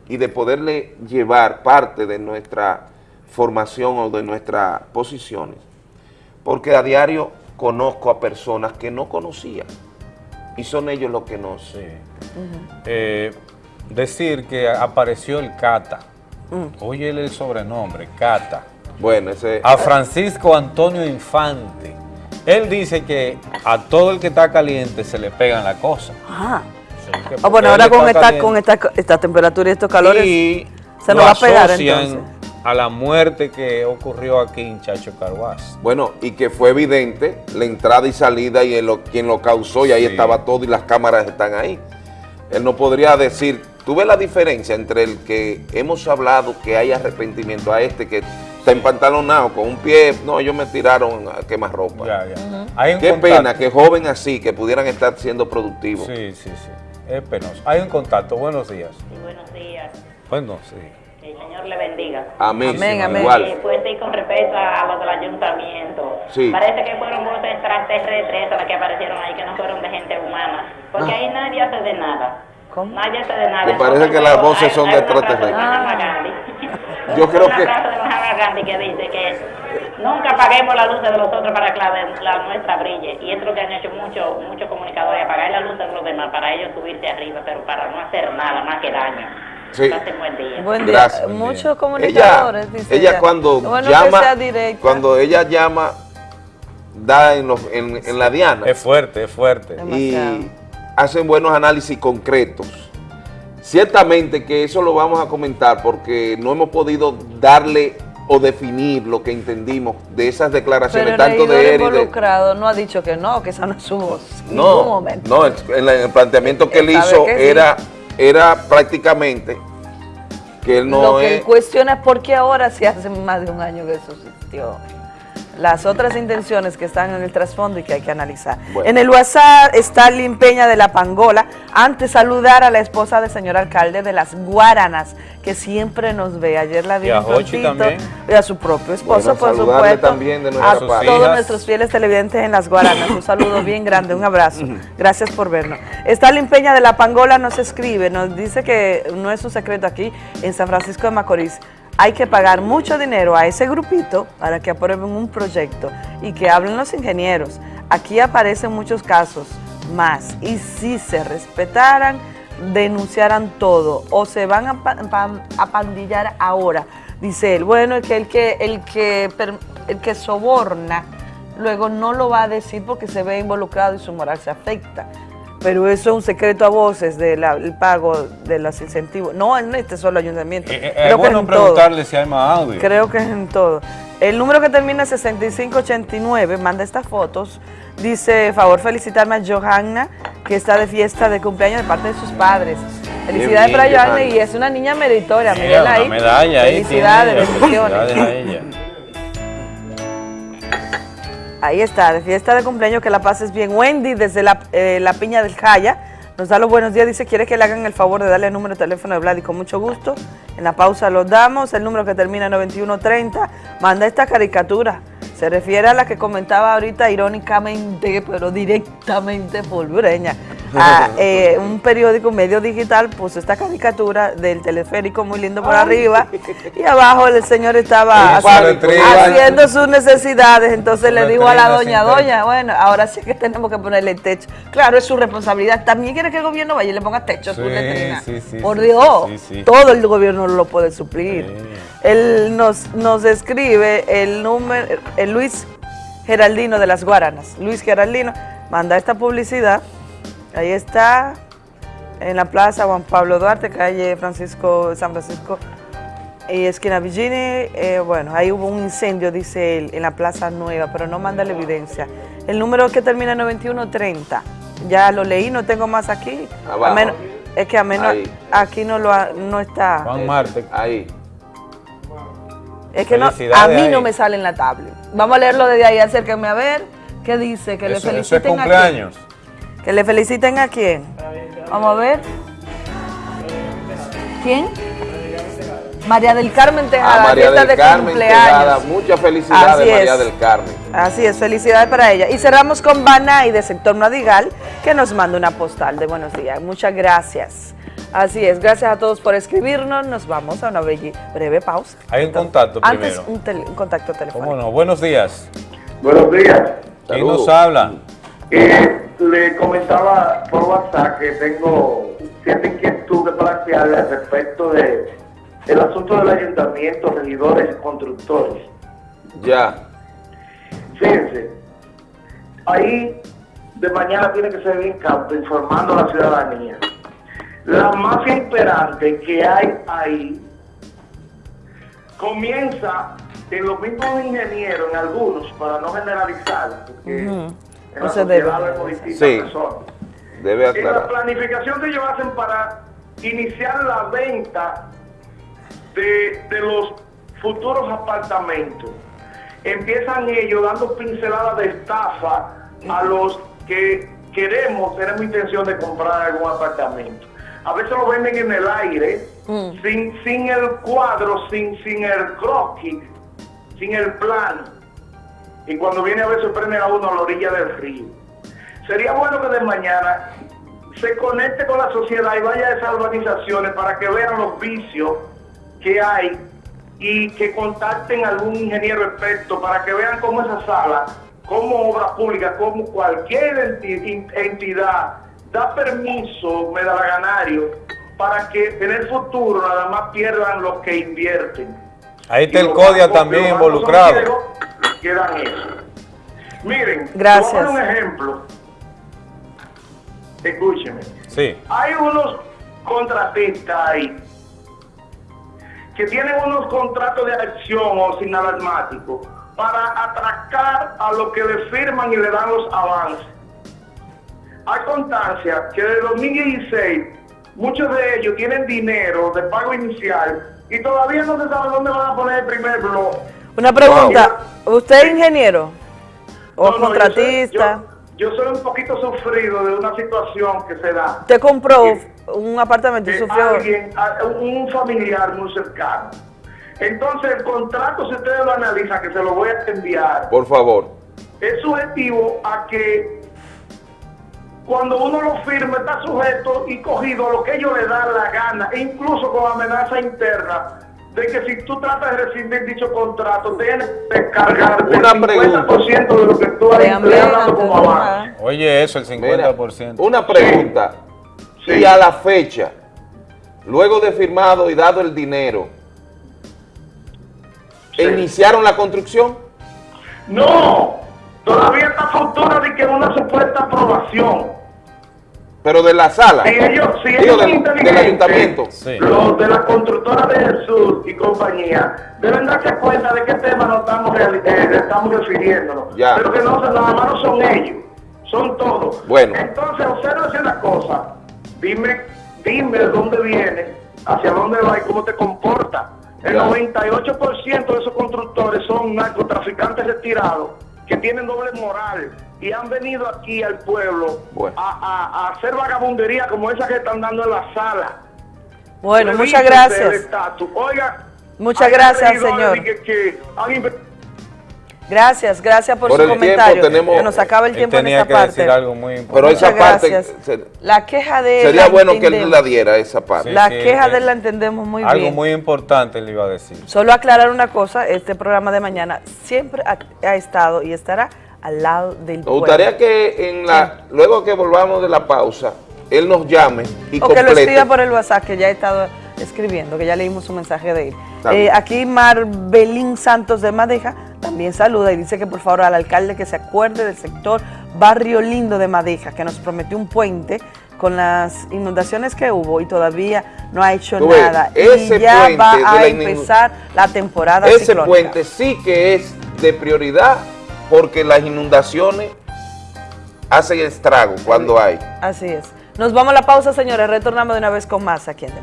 y de poderle llevar parte de nuestra formación o de nuestras posiciones. Porque a diario conozco a personas que no conocía y son ellos los que nos... eh, decir que apareció el Cata. Mm. Oye el sobrenombre, Cata. Bueno, ese... A Francisco Antonio Infante. Él dice que a todo el que está caliente se le pegan la cosa. Ajá. Ah, bueno, ahora está con esta, con esta, esta temperatura y estos calores Y se lo nos va a pegar asocian entonces. A la muerte que ocurrió aquí en Chacho Carguas. Bueno, y que fue evidente la entrada y salida y el lo- quien lo causó y ahí Sí. estaba todo y las cámaras están ahí. Él no podría decir, tú ves la diferencia entre el que hemos hablado que hay arrepentimiento a este que está empantalonado con un pie, no, ellos me tiraron a quemar ropa. Ya, ya. Hay un Qué contacto. pena que joven así, que pudieran estar siendo productivos. Sí, sí, sí. Es penoso. Hay un contacto. Buenos días. Buenos días. Bueno, sí. Señor le bendiga. Amén, Amén, amén. igual. Y pues sí, con respecto a los del ayuntamiento. Sí. Parece que fueron voces extraterrestres las que aparecieron ahí, que no fueron de gente humana. Porque Ah. ahí nadie hace de nada. Nadie hace de nada. Me parece que las voces son de extraterrestres. Gandhi. Yo creo Una que- frase de Mahatma Gandhi que dice que nunca apaguemos la luz de los otros para que la, la nuestra brille. Y es lo que han hecho muchos muchos comunicadores, apagar la luz de los demás para ellos subirse arriba, pero para no hacer nada más que daño. Sí. Buen día. Buen día. Gracias. Muchos Ella, comunicadores, dice ella cuando Bueno llama, cuando ella llama, da en, los- en, en la diana. Es fuerte, es fuerte. y hacen buenos análisis concretos. Ciertamente que eso lo vamos a comentar porque no hemos podido darle o definir lo que entendimos de esas Pero declaraciones, el tanto de él y de... involucrado no ha dicho que no, que esa no es su voz. En ningún No, momento. no, el, en la- en el planteamiento que él hizo que sí. Era, prácticamente que él no Lo que es... él cuestiona es por qué ahora, si hace más de un año que eso existió. Las otras intenciones que están en el trasfondo y que hay que analizar. Bueno. En el WhatsApp está Peña de la Pangola. Antes saludar a la esposa del señor alcalde de las Guaranas, que siempre nos ve. Ayer la vi Y a. Y a su propio esposo, Bueno, por supuesto. también de a todos hijas. nuestros fieles televidentes en las Guaranas. Un saludo bien grande, un abrazo. Gracias por vernos. Stalin Peña de la Pangola nos escribe, nos dice que no es un secreto aquí, en San Francisco de Macorís. Hay que pagar mucho dinero a ese grupito para que aprueben un proyecto y que hablen los ingenieros. Aquí aparecen muchos casos más. Y si se respetaran, denunciaran todo o se van a, a pandillar ahora. Dice él, bueno, es que el que, el que el que soborna luego no lo va a decir porque se ve involucrado y su moral se afecta. Pero eso es un secreto a voces del pago de los incentivos. No en este solo ayuntamiento. Eh, eh, creo es que bueno en todo. preguntarle si hay más audio. Creo que es en todo. El número que termina en 6589 manda estas fotos. Dice, favor felicitarme a Johanna, que está de fiesta de cumpleaños de parte de sus padres. Felicidades bien, para Johanna y es una niña meritoria. Mira, Miguel una ahí. medalla ahí Felicidades, bendiciones. Ahí está, de fiesta de cumpleaños, que la pases bien. Wendy, desde la, eh, la Piña del Jaya, nos da los buenos días, dice, quiere que le hagan el favor de darle el número de teléfono de Vlad y con mucho gusto. En la pausa lo damos, el número que termina en 9130, manda esta caricatura. Se refiere a la que comentaba ahorita irónicamente, pero directamente polvoreña. A, eh, un periódico, un medio digital, puso esta caricatura del teleférico muy lindo por arriba y abajo el señor estaba haciendo sus necesidades, entonces le dijo a la doña, doña, bueno, ahora sí que tenemos que ponerle techo. Claro, es su responsabilidad. También quiere que el gobierno vaya y le ponga techo a su letrina. sí, sí, Por Dios, todo el gobierno lo puede suplir. Él nos, nos escribe el número, el Luis Geraldino de las Guaranas. Luis Geraldino manda esta publicidad. Ahí está, en la plaza Juan Pablo Duarte, calle Francisco, San Francisco y esquina Villini. eh, bueno, ahí hubo un incendio, dice él, en la plaza nueva, pero no manda la evidencia. El número que termina en 9130. Ya lo leí, no tengo más aquí. Abajo. A menos- es que a menos Ahí. aquí no lo ha- no está. Juan Marte. Ahí. Es que no, a mí no me sale en la tablet. Vamos a leerlo desde ahí, acérquenme a ver. ¿Qué dice? Que le Eso, eso es feliciten a cumpleaños. quién. Que le feliciten a quién. Vamos a ver. ¿Quién? María del Carmen Tejada, A María fiesta del de Carmen cumpleaños. Tejada, muchas felicidades Así es. María del Carmen. Así es, felicidades para ella. Y cerramos con Banay de Sector Madigal, que nos manda una postal de buenos días. Muchas gracias. Así es, gracias a todos por escribirnos. Nos vamos a una breve pausa. Hay un contacto Antes, primero. un, tele- un contacto telefónico. ¿Cómo no? Buenos días. Buenos días. ¿Quién nos habla? Eh, le comentaba por WhatsApp que tengo cierta inquietud de plantearle al respecto de el asunto del ayuntamiento, regidores y constructores. Ya. Fíjense, ahí de mañana tiene que ser bien cauto informando a la ciudadanía. La mafia imperante que hay ahí comienza en los mismos ingenieros, en algunos, para no generalizar, porque en No la se debe. Sí. personas. Debe En la aclarar. planificación que ellos hacen para iniciar la venta de, de los futuros apartamentos, empiezan ellos dando pinceladas de estafa a los que queremos, tenemos intención de comprar algún apartamento. A veces lo venden en el aire, sin, sin el cuadro, sin, sin el croquis, sin el plano. Y cuando viene a se prende a uno a la orilla del río. Sería bueno que de mañana se conecte con la sociedad y vaya a esas organizaciones para que vean los vicios que hay y que contacten a algún ingeniero experto para que vean cómo esa sala, como obra pública, como cualquier enti- entidad, da permiso medalaganario para que en el futuro nada más pierdan los que invierten. Ahí está Y el CODIA también involucrado. Quedan eso. Miren, Gracias. un ejemplo. Escúcheme. Sí. Hay unos contratistas ahí que tienen unos contratos de acción o sin alarmático para atracar a los que le firman y le dan los avances. Hay constancia que desde 2016 muchos de ellos tienen dinero de pago inicial y todavía no se sabe dónde van a poner el primer blog. Una pregunta, ¿usted es ingeniero o No, no, yo soy- contratista? Yo, yo soy un poquito sufrido de una situación que se da. ¿Usted compró un apartamento y sufrió? alguien, a- un familiar muy cercano. Entonces el contrato, si ustedes lo analizan, que se lo voy a enviar, Por favor. es subjetivo a que cuando uno lo firma está sujeto y cogido a lo que ellos le dan la gana, e incluso con amenaza interna de que si tú tratas de rescindir dicho contrato, tienes que cargarte Una el 50% pregunta. de lo que tú has empleado como avance. Oye, eso, el 50%. Una pregunta. Y a la fecha, luego de firmado y dado el dinero, ¿iniciaron la construcción? No, todavía está futura de que una supuesta aprobación. Pero de la sala. Si ellos, si Digo, ellos del, son del inteligentes, ayuntamiento. los de la constructora de Sur y compañía, deben darse cuenta de qué tema nos estamos, eh, estamos refiriéndonos. Ya. Pero que no, nada más no son ellos, son todos. Bueno. Entonces, observa una cosa, dime, dime de dónde viene, hacia dónde va y cómo te comporta. El Ya. 98% de esos constructores son narcotraficantes retirados que tienen doble moral y han venido aquí al pueblo Bueno. a, a- a hacer vagabundería como esa que están dando en la sala. Bueno, muchas gracias. Oiga, Muchas gracias, señor. que- que han inve- Gracias, gracias por, Por su comentario. tenemos- nos acaba el tiempo en tenía esta que parte. decir algo muy importante. Pero esa parte se- La queja de él sería la bueno que él la diera, esa parte. La Sí, sí, queja de él la entendemos muy algo bien. muy importante le iba a decir. Solo aclarar una cosa, este programa de mañana siempre ha, ha estado y estará al lado del Me pueblo. gustaría que en la, luego que volvamos de la pausa, él nos llame y O que lo complete. escriba por el WhatsApp, que ya he estado escribiendo, que ya leímos un mensaje de él. Eh, aquí Marbelín Santos de Madeja también saluda y dice que por favor al alcalde que se acuerde del sector Barrio Lindo de Madeja, que nos prometió un puente con las inundaciones que hubo y todavía no ha hecho ves, nada. ese y ya va a la empezar la temporada Ese ciclónica. puente sí que es de prioridad porque las inundaciones hacen estrago cuando hay. Así es. Nos vamos a la pausa, señores. Retornamos de una vez con más aquí en De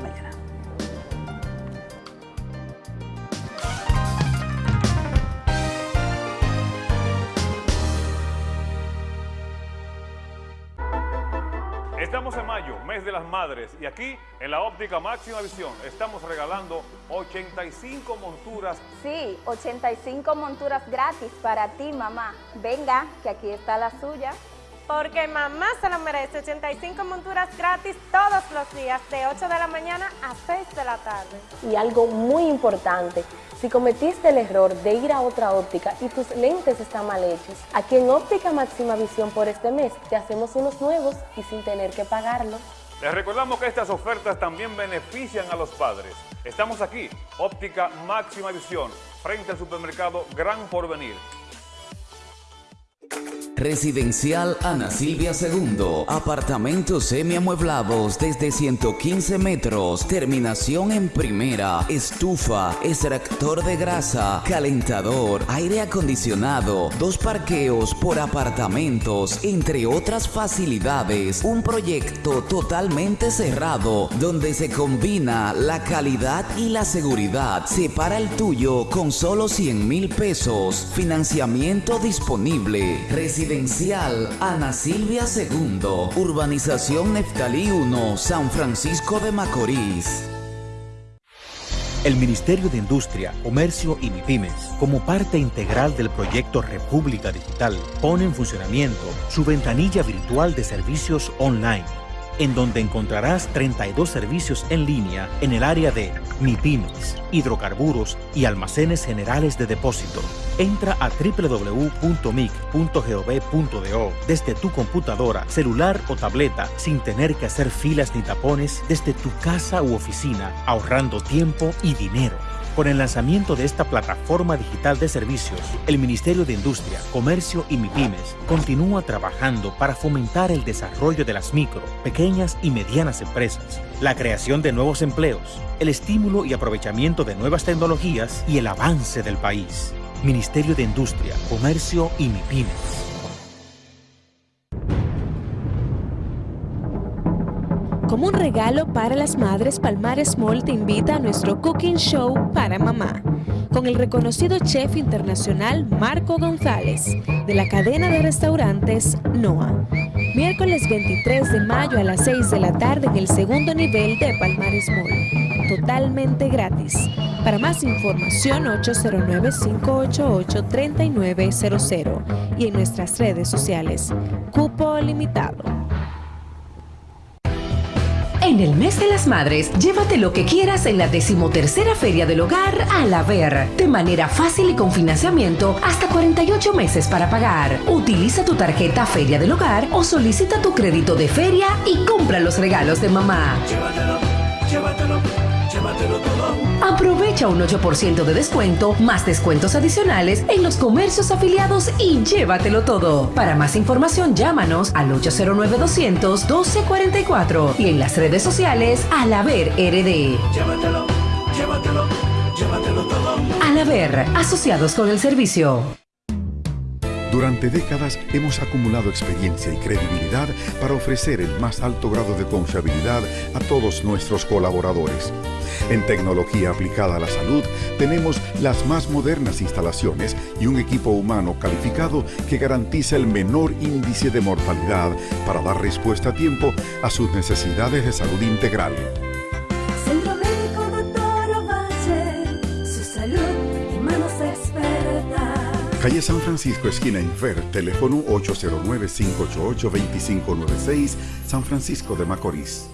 madres, y aquí en la óptica máxima visión estamos regalando 85 monturas. Sí, 85 monturas gratis para ti, mamá. Venga, que aquí está la suya. Porque mamá se lo merece 85 monturas gratis todos los días de 8 de la mañana a 6 de la tarde. Y algo muy importante, si cometiste el error de ir a otra óptica y tus lentes están mal hechos, aquí en Óptica Máxima Visión por este mes te hacemos unos nuevos y sin tener que pagarlo. Les recordamos que estas ofertas también benefician a los padres. Estamos aquí, óptica máxima visión, frente al supermercado Gran Porvenir. Residencial Ana Silvia II. Apartamentos semiamueblados desde 115 metros. Terminación en primera. Estufa, extractor de grasa, calentador, aire acondicionado, dos parqueos por apartamentos, entre otras facilidades. Un proyecto totalmente cerrado donde se combina la calidad y la seguridad. Separa el tuyo con solo 100 mil pesos. Financiamiento disponible. Residencial Ana Silvia II. Urbanización Neftalí 1, San Francisco de Macorís. El Ministerio de Industria, Comercio y MIPIMES, como parte integral del proyecto República Digital, pone en funcionamiento su ventanilla virtual de servicios online, en donde encontrarás 32 servicios en línea en el área de MIPIMES, hidrocarburos y almacenes generales de depósito. Entra a www.mic.gov.do desde tu computadora, celular o tableta sin tener que hacer filas ni tapones desde tu casa u oficina, ahorrando tiempo y dinero. Con el lanzamiento de esta plataforma digital de servicios, el Ministerio de Industria, Comercio y MIPIMES continúa trabajando para fomentar el desarrollo de las micro, pequeñas y medianas empresas, la creación de nuevos empleos, el estímulo y aprovechamiento de nuevas tecnologías y el avance del país. Ministerio de Industria, Comercio y MIPIMES. Como un regalo para las madres, Palmares Mall te invita a nuestro Cooking Show para mamá, con el reconocido chef internacional Marco González, de la cadena de restaurantes NOA. Miércoles 23 de mayo a las 6 de la tarde en el segundo nivel de Palmares Mall, totalmente gratis. Para más información 809-588-3900 y en nuestras redes sociales. Cupo limitado. En el mes de las madres, llévate lo que quieras en la decimotercera Feria del Hogar al haber, de manera fácil y con financiamiento hasta 48 meses para pagar. Utiliza tu tarjeta Feria del Hogar o solicita tu crédito de feria y compra los regalos de mamá. Aprovecha un 8% de descuento, más descuentos adicionales en los comercios afiliados y llévatelo todo. Para más información, llámanos al 809-200-1244 y en las redes sociales al haber RD. Llévatelo, llévatelo, llévatelo todo. Al haber, asociados con el servicio. Durante décadas hemos acumulado experiencia y credibilidad para ofrecer el más alto grado de confiabilidad a todos nuestros colaboradores. En tecnología aplicada a la salud tenemos las más modernas instalaciones y un equipo humano calificado que garantiza el menor índice de mortalidad para dar respuesta a tiempo a sus necesidades de salud integral. Centro Médico Doctor Ovalle, su salud y manos expertas. Calle San Francisco, esquina Infer, teléfono 809-588-2596, San Francisco de Macorís.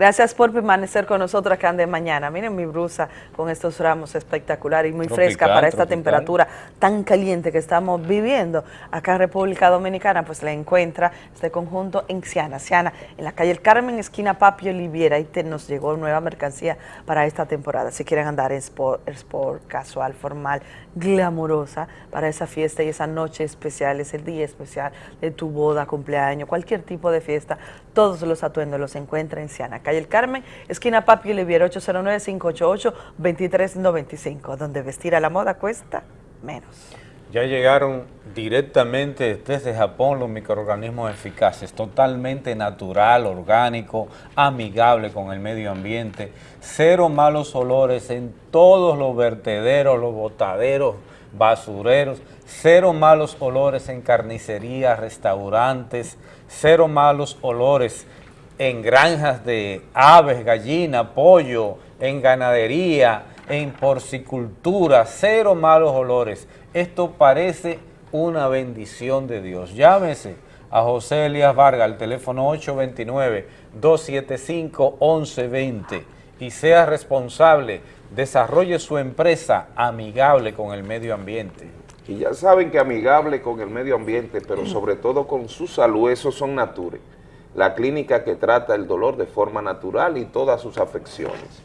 Gracias por permanecer con nosotros acá de mañana. Miren mi blusa con estos ramos espectacular y muy Tropical, fresca para esta tropical. temperatura tan caliente que estamos viviendo acá en República Dominicana. Pues la encuentra este conjunto en Ciana. Ciana, en la calle El Carmen, esquina Papi Oliviera. Ahí te- nos llegó nueva mercancía para esta temporada. Si quieren andar en sport, sport, casual, formal, glamurosa para esa fiesta y esa noche especial, es el día especial de tu boda, cumpleaños, cualquier tipo de fiesta, todos los atuendos los encuentra en Ciana. El Carmen, esquina Papi Oliviera, 809-588-2395, donde vestir a la moda cuesta menos. Ya llegaron directamente desde Japón los microorganismos eficaces, totalmente natural, orgánico, amigable con el medio ambiente, cero malos olores en todos los vertederos, los botaderos, basureros, cero malos olores en carnicerías, restaurantes, cero malos olores en granjas de aves, gallina, pollo, en ganadería, en porcicultura, cero malos olores. Esto parece una bendición de Dios. Llámese a José Elías Vargas al teléfono 829-275-1120 y sea responsable, desarrolle su empresa amigable con el medio ambiente. Y ya saben que amigable con el medio ambiente, pero sobre todo con su salud, esos son Nature, la clínica que trata el dolor de forma natural y todas sus afecciones.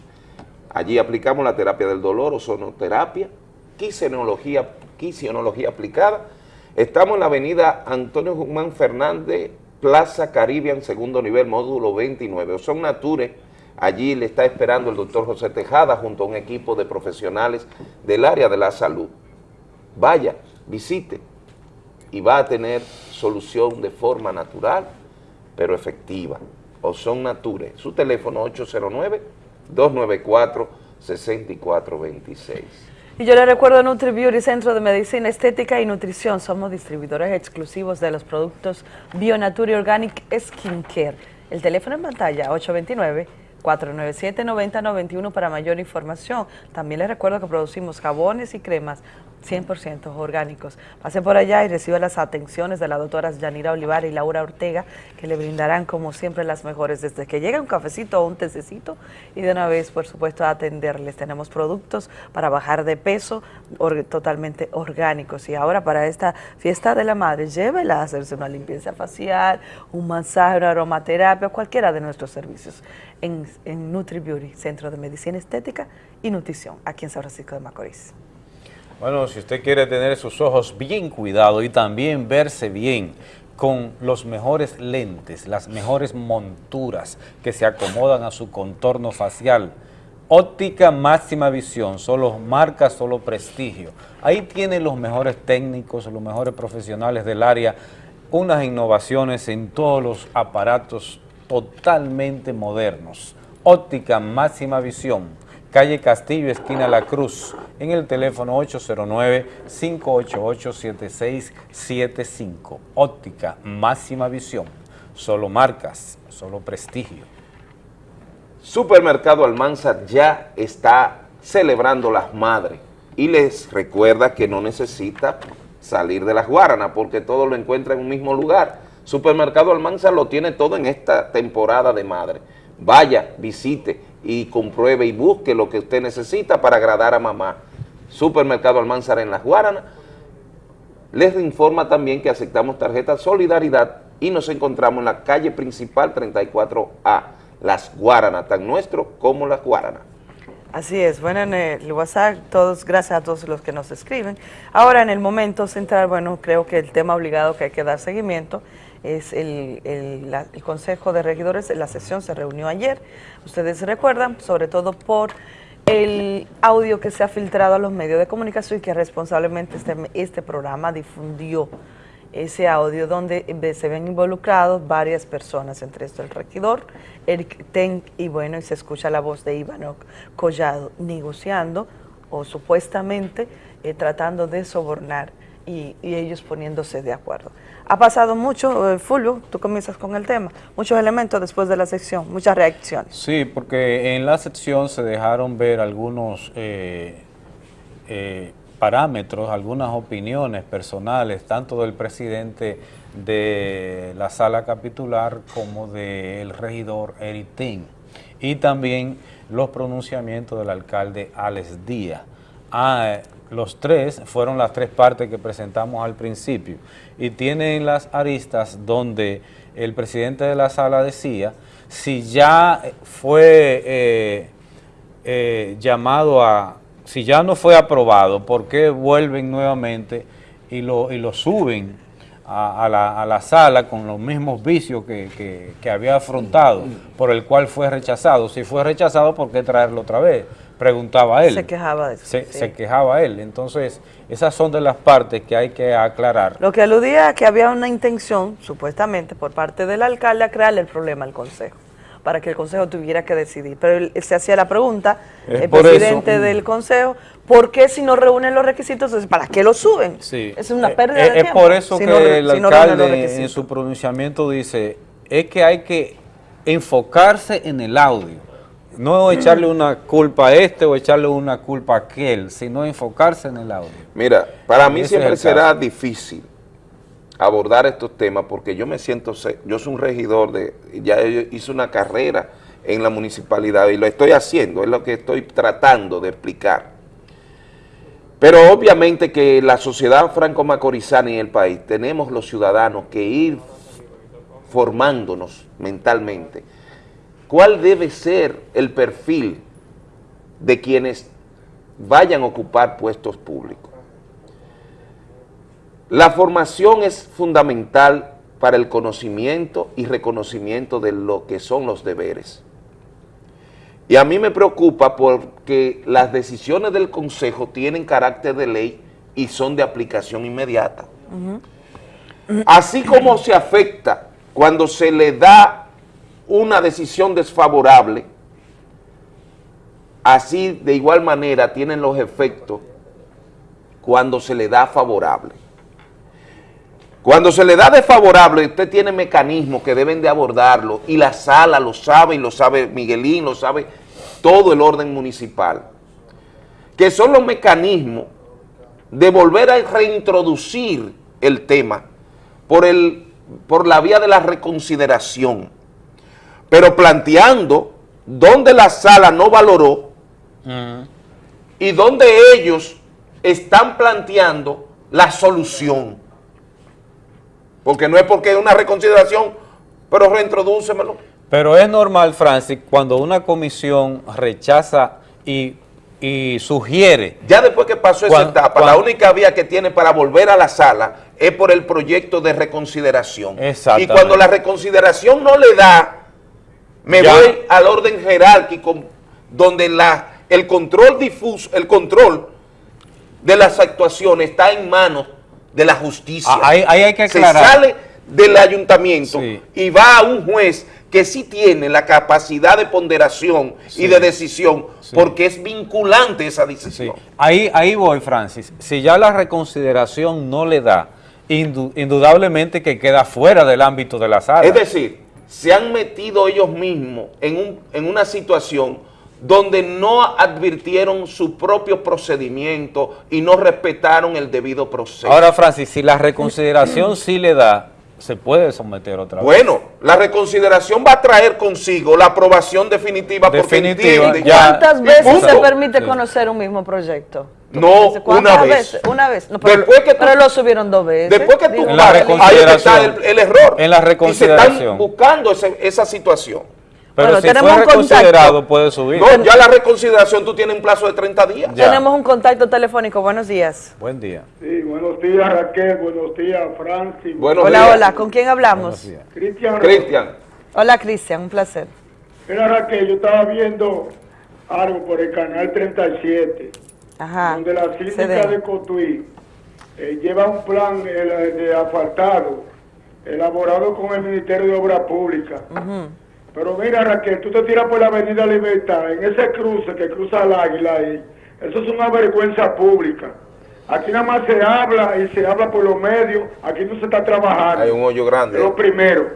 Allí aplicamos la terapia del dolor, ozonoterapia, quisionología, quisionología aplicada. Estamos en la avenida Antonio Guzmán Fernández, Plaza Caribbean, segundo nivel, módulo 29. Ozon Nature, allí le está esperando el doctor José Tejada junto a un equipo de profesionales del área de la salud vaya, visite y va a tener solución de forma natural, pero efectiva. Ozon Nature, su teléfono 809-294-6426. Y yo le recuerdo a NutriBeauty, Centro de Medicina Estética y Nutrición. Somos distribuidores exclusivos de los productos Bionature Organic Skincare. El teléfono en pantalla, 829-497-9091 para mayor información. También les recuerdo que producimos jabones y cremas 100% orgánicos. Pasen por allá y reciban las atenciones de las doctoras Yanira Olivar y Laura Ortega, que le brindarán como siempre las mejores, desde que llega un cafecito o un tececito y de una vez, por supuesto, a atenderles. Tenemos productos para bajar de peso totalmente orgánicos. Y ahora para esta fiesta de la madre, llévela a hacerse una limpieza facial, un masaje, una aromaterapia, cualquiera de nuestros servicios en, en NutriBeauty, Centro de Medicina Estética y Nutrición, aquí en San Francisco de Macorís. Bueno, si usted quiere tener sus ojos bien cuidados y también verse bien con los mejores lentes, las mejores monturas que se acomodan a su contorno facial, óptica máxima visión, solo marca, solo prestigio. Ahí tienen los mejores técnicos, los mejores profesionales del área, unas innovaciones en todos los aparatos totalmente modernos. Óptica máxima visión calle Castillo, esquina La Cruz, en el teléfono 809-588-7675. Óptica, máxima visión, solo marcas, solo prestigio. Supermercado Almanza ya está celebrando las madres. Y les recuerda que no necesita salir de las Guaranas porque todo lo encuentra en un mismo lugar. Supermercado Almanza lo tiene todo en esta temporada de madre. Vaya, visite y compruebe y busque lo que usted necesita para agradar a mamá. Supermercado Almanzar en Las Guaranas. Les informa también que aceptamos tarjeta Solidaridad y nos encontramos en la calle principal 34A, Las Guaranas, tan nuestro como Las Guaranas. Así es, bueno, en el WhatsApp, todos, gracias a todos los que nos escriben. Ahora, en el momento central, bueno, creo que el tema obligado que hay que dar seguimiento es el, el- el Consejo de Regidores, la sesión se reunió ayer, ustedes recuerdan, sobre todo por el audio que se ha filtrado a los medios de comunicación y que responsablemente este, este programa difundió ese audio donde se ven involucrados varias personas, entre esto el regidor, Eric Ten, y bueno, y se escucha la voz de Iván Collado negociando o supuestamente eh, tratando de sobornar y ellos poniéndose de acuerdo. Ha pasado mucho, eh, Fulvio, tú comienzas con el tema, muchos elementos después de la sección, muchas reacciones. Sí, porque en la sección se dejaron ver algunos eh, eh, parámetros, algunas opiniones personales, tanto del presidente de la sala capitular como del regidor Eric Tin, y también los pronunciamientos del alcalde Alex Díaz. Ah, los tres fueron las tres partes que presentamos al principio y tienen las aristas donde el presidente de la sala decía si ya fue eh, eh, llamado a, si ya no fue aprobado, ¿por qué vuelven nuevamente y lo, y lo suben a, la, a la sala con los mismos vicios que- que había afrontado, por el cual fue rechazado? Si fue rechazado, ¿por qué traerlo otra vez? Preguntaba él. Se quejaba de eso. Se, sí. se quejaba él. Entonces, esas son de las partes que hay que aclarar. Lo que aludía a que había una intención, supuestamente, por parte del alcalde a crearle el problema al Consejo, para que el Consejo tuviera que decidir. Pero él, se hacía la pregunta, Es el presidente eso. del Consejo, ¿por qué si no reúnen los requisitos, para qué lo suben? Sí. Es una Eh, pérdida eh, de es tiempo. por eso si que no el si no alcalde en su pronunciamiento dice, es que hay que enfocarse en el audio. No echarle una culpa a este o echarle una culpa a aquel, sino enfocarse en el audio. Mira, para mí Ese siempre será caso. difícil abordar estos temas porque yo me siento, yo soy un regidor de, ya hice una carrera en la municipalidad y lo estoy haciendo, es lo que estoy tratando de explicar. Pero obviamente que la sociedad franco-macorizana y el país tenemos los ciudadanos que ir formándonos mentalmente. ¿Cuál debe ser el perfil de quienes vayan a ocupar puestos públicos? La formación es fundamental para el conocimiento y reconocimiento de lo que son los deberes. Y a mí me preocupa porque las decisiones del Consejo tienen carácter de ley y son de aplicación inmediata. Así como se afecta cuando se le da una decisión desfavorable, así de igual manera tienen los efectos cuando se le da favorable. Cuando se le da desfavorable, usted tiene mecanismos que deben de abordarlo y la sala lo sabe y lo sabe Miguelín, lo sabe todo el orden municipal, que son los mecanismos de volver a reintroducir el tema por, el, por la vía de la reconsideración, pero planteando donde la sala no valoró y donde ellos están planteando la solución. Porque no es porque es una reconsideración, pero reintrodúcemelo. Pero es normal, Francis, cuando una comisión rechaza y, y sugiere... Ya después que pasó esa etapa, la única vía que tiene para volver a la sala es por el proyecto de reconsideración. Y Exactamente. cuando la reconsideración no le da, me Ya. voy al orden jerárquico donde la, el control difuso, el control de las actuaciones está en manos de la justicia. Ah, ahí- ahí hay que Se aclarar. sale del ayuntamiento y va a un juez que sí tiene la capacidad de ponderación y de decisión, porque es vinculante esa decisión. Ahí, ahí voy, Francis. Si ya la reconsideración no le da, indu- indudablemente que queda fuera del ámbito de la sala. Es decir, se han metido ellos mismos en, un- en una situación donde no advirtieron su propio procedimiento y no respetaron el debido proceso. Ahora, Francis, si la reconsideración sí le da, se puede someter otra vez. Bueno, la reconsideración va a traer consigo la aprobación definitiva, Definitiva, porque entiende. ¿Cuántas veces Punto. se permite conocer un mismo proyecto? No, ¿Cuántas una vez. veces? Una vez. No, pero, Después que tú- pero lo subieron dos veces. Después que tú Digo, pagas, ahí es que está el, el error. En la Y se reconsideración. están buscando ese- esa situación. Pero Bueno, si tenemos fue un contacto. reconsiderado, puede subir. No, ya la reconsideración tú tienes un plazo de 30 días. Tenemos un contacto telefónico. Buenos días. Buen día. Sí, buenos días Raquel, buenos días Francis. hola, hola. ¿Con quién hablamos? Cristian. Cristian. Hola, Cristian. Un placer. Mira Raquel, yo estaba viendo algo por el canal 37, Ajá. donde la síndica de Cotuí eh, lleva un plan eh, de asfaltado elaborado con el Ministerio de Obras Públicas. Pero mira Raquel, tú te tiras por la Avenida Libertad, en ese cruce que cruza el Águila ahí, eso es una vergüenza pública. Aquí nada más se habla y se habla por los medios, aquí no se está trabajando. Hay un hoyo grande. Es lo primero.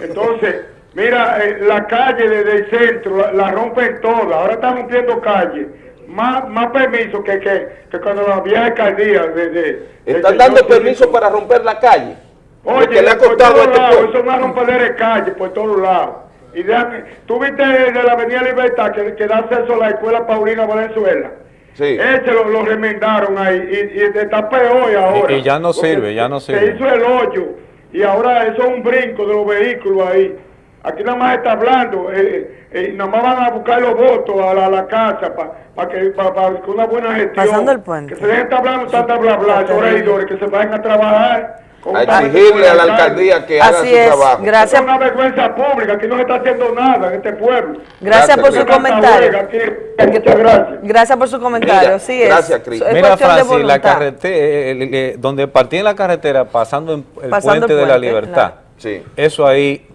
Entonces, mira, eh, la calle desde el centro la, la rompen todas. Ahora están rompiendo calles. Más, más permiso que, que, que cuando había alcaldía. De, de- Están dando permiso para romper la calle. Oye, le ha por costado a todos este lados, eso es una rompadera de calle por todos lados. Y déjame, tú viste de la Avenida Libertad que, que da acceso a la escuela Paulina Valenzuela. Sí. Ese lo, lo remendaron ahí y, y está peor ahora. Y, y ya no sirve, ya no Se sirve. hizo el hoyo y ahora eso es un brinco de los vehículos ahí. Aquí nada más está hablando, eh, eh, nada más van a buscar los votos a la, a la casa para que pa, pa- que una buena gestión. Pasando el puente. Que se dejen estar hablando tanta bla bla, regidores, que se vayan a trabajar. A exigirle a la alcaldía que haga Así su es, trabajo. gracias. Es una vergüenza pública, aquí no se está haciendo nada en este pueblo. Gracias por su comentario. Muchas gracias. Gracias por su comentario. Mira, sí es. gracias, Cris. Mira, Francis, la carretera, donde partí en la carretera, pasando en el Pasando puente el de la libertad. Sí. Eso ahí,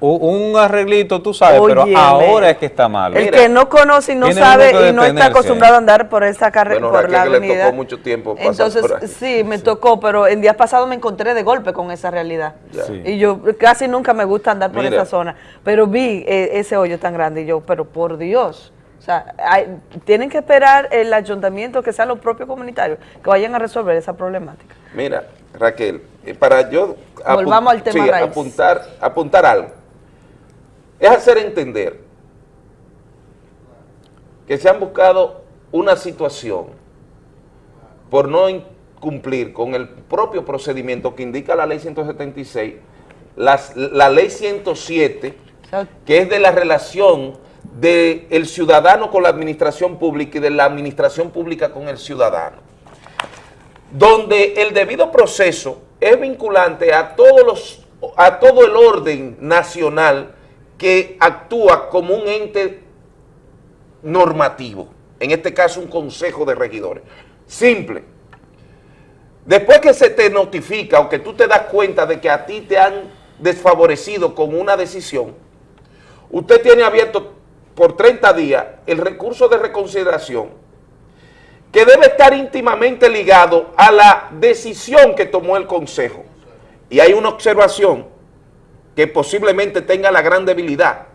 u- un arreglito, tú sabes, pero ahora es que está malo. El que no conoce y no sabe y no está acostumbrado a andar por esta carretera, Bueno, por la Raquel que le avenida. tocó mucho tiempo pasar Entonces, por sí, me tocó, pero en días pasados me encontré de golpe con esa realidad. Sí. Y yo casi nunca me gusta andar por Mira. esa zona, pero vi eh, ese hoyo tan grande y yo, pero por Dios. O sea, hay- tienen que esperar el ayuntamiento, que sean los propios comunitarios, que vayan a resolver esa problemática. Mira, Raquel, eh, para yo apu- Volvamos al tema sí, raíz. apuntar, apuntar algo, es hacer entender que se han buscado una situación por no cumplir con el propio procedimiento que indica la ley 176, las- la ley 107, que es de la relación del ciudadano con la administración pública y de la administración pública con el ciudadano donde el debido proceso es vinculante a todos los a todo el orden nacional que actúa como un ente normativo, en este caso un consejo de regidores. Simple. Después que se te notifica o que tú te das cuenta de que a ti te han desfavorecido con una decisión, usted tiene abierto por 30 días el recurso de reconsideración que debe estar íntimamente ligado a la decisión que tomó el Consejo. Y hay una observación que posiblemente tenga la gran debilidad.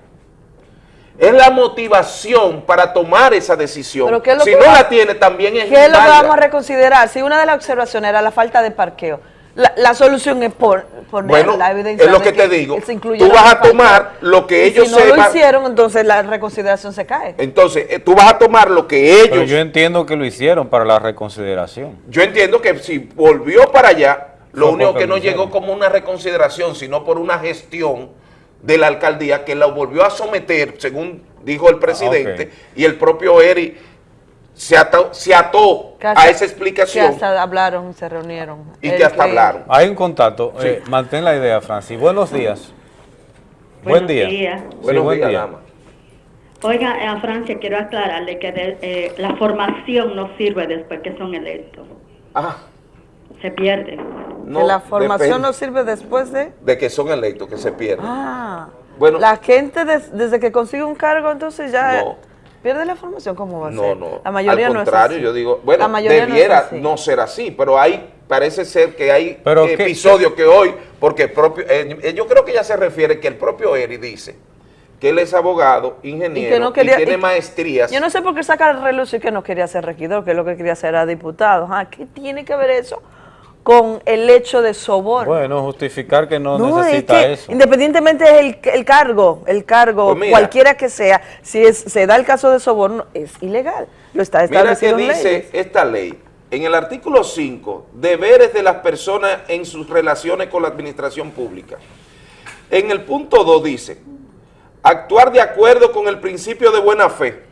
Es la motivación para tomar esa decisión. Pero ¿qué es lo si que no va- la tiene, también es ¿Qué es lo que vamos a reconsiderar? Si una de las observaciones era la falta de parqueo, la, la solución es por, poner Bueno, la evidencia es lo que te digo. Tú vas a tomar lo que Y ellos si no lo hicieron, entonces la reconsideración se cae. Entonces, eh, tú vas a tomar lo que Pero ellos... yo entiendo que lo hicieron para la reconsideración. Yo entiendo que si volvió para allá, lo Fue único que no llegó como una reconsideración, sino por una gestión de la alcaldía que lo volvió a someter, según dijo el presidente, ok. y el propio Eri se ató, se ató a esa explicación Que hasta hablaron, se reunieron. y que hasta que- hablaron. Hay un contacto. Sí. eh, mantén la idea, Francis. Buenos días. Buenos buen día. días. Sí, Buenos buen días, día. dama. Oiga, a Francia quiero aclararle que de- eh, la formación no sirve después que son electos. Ah, Se pierde. no, que la formación depende no sirve después de... de que son electos, que se pierden. Ah, Bueno. la gente des- desde que consigue un cargo, entonces ya No. Pierde la formación, ¿cómo va a No, ser? no. La mayoría Al no contrario, es así. yo digo, bueno, La mayoría no es debiera así. no, ser así, pero hay, parece ser que hay Pero ¿qué- episodios que hoy, porque el propio, eh, eh, yo creo que ya se refiere que el propio Eri dice que él es abogado, ingeniero, y, tiene y- maestrías. Yo no sé por qué saca el relucir que no quería ser regidor, que lo que quería ser era diputado. Ah, ¿Qué tiene que ver eso con el hecho de soborno? Bueno, justificar que no, No, es necesita que eso. independientemente del el cargo, el cargo, Pues mira. cualquiera que sea, si es- se da el caso de soborno, es ilegal. Lo está Mira que establecido en dice leyes. esta ley, en el artículo 5, deberes de las personas en sus relaciones con la administración pública. En el punto 2 dice, actuar de acuerdo con el principio de buena fe.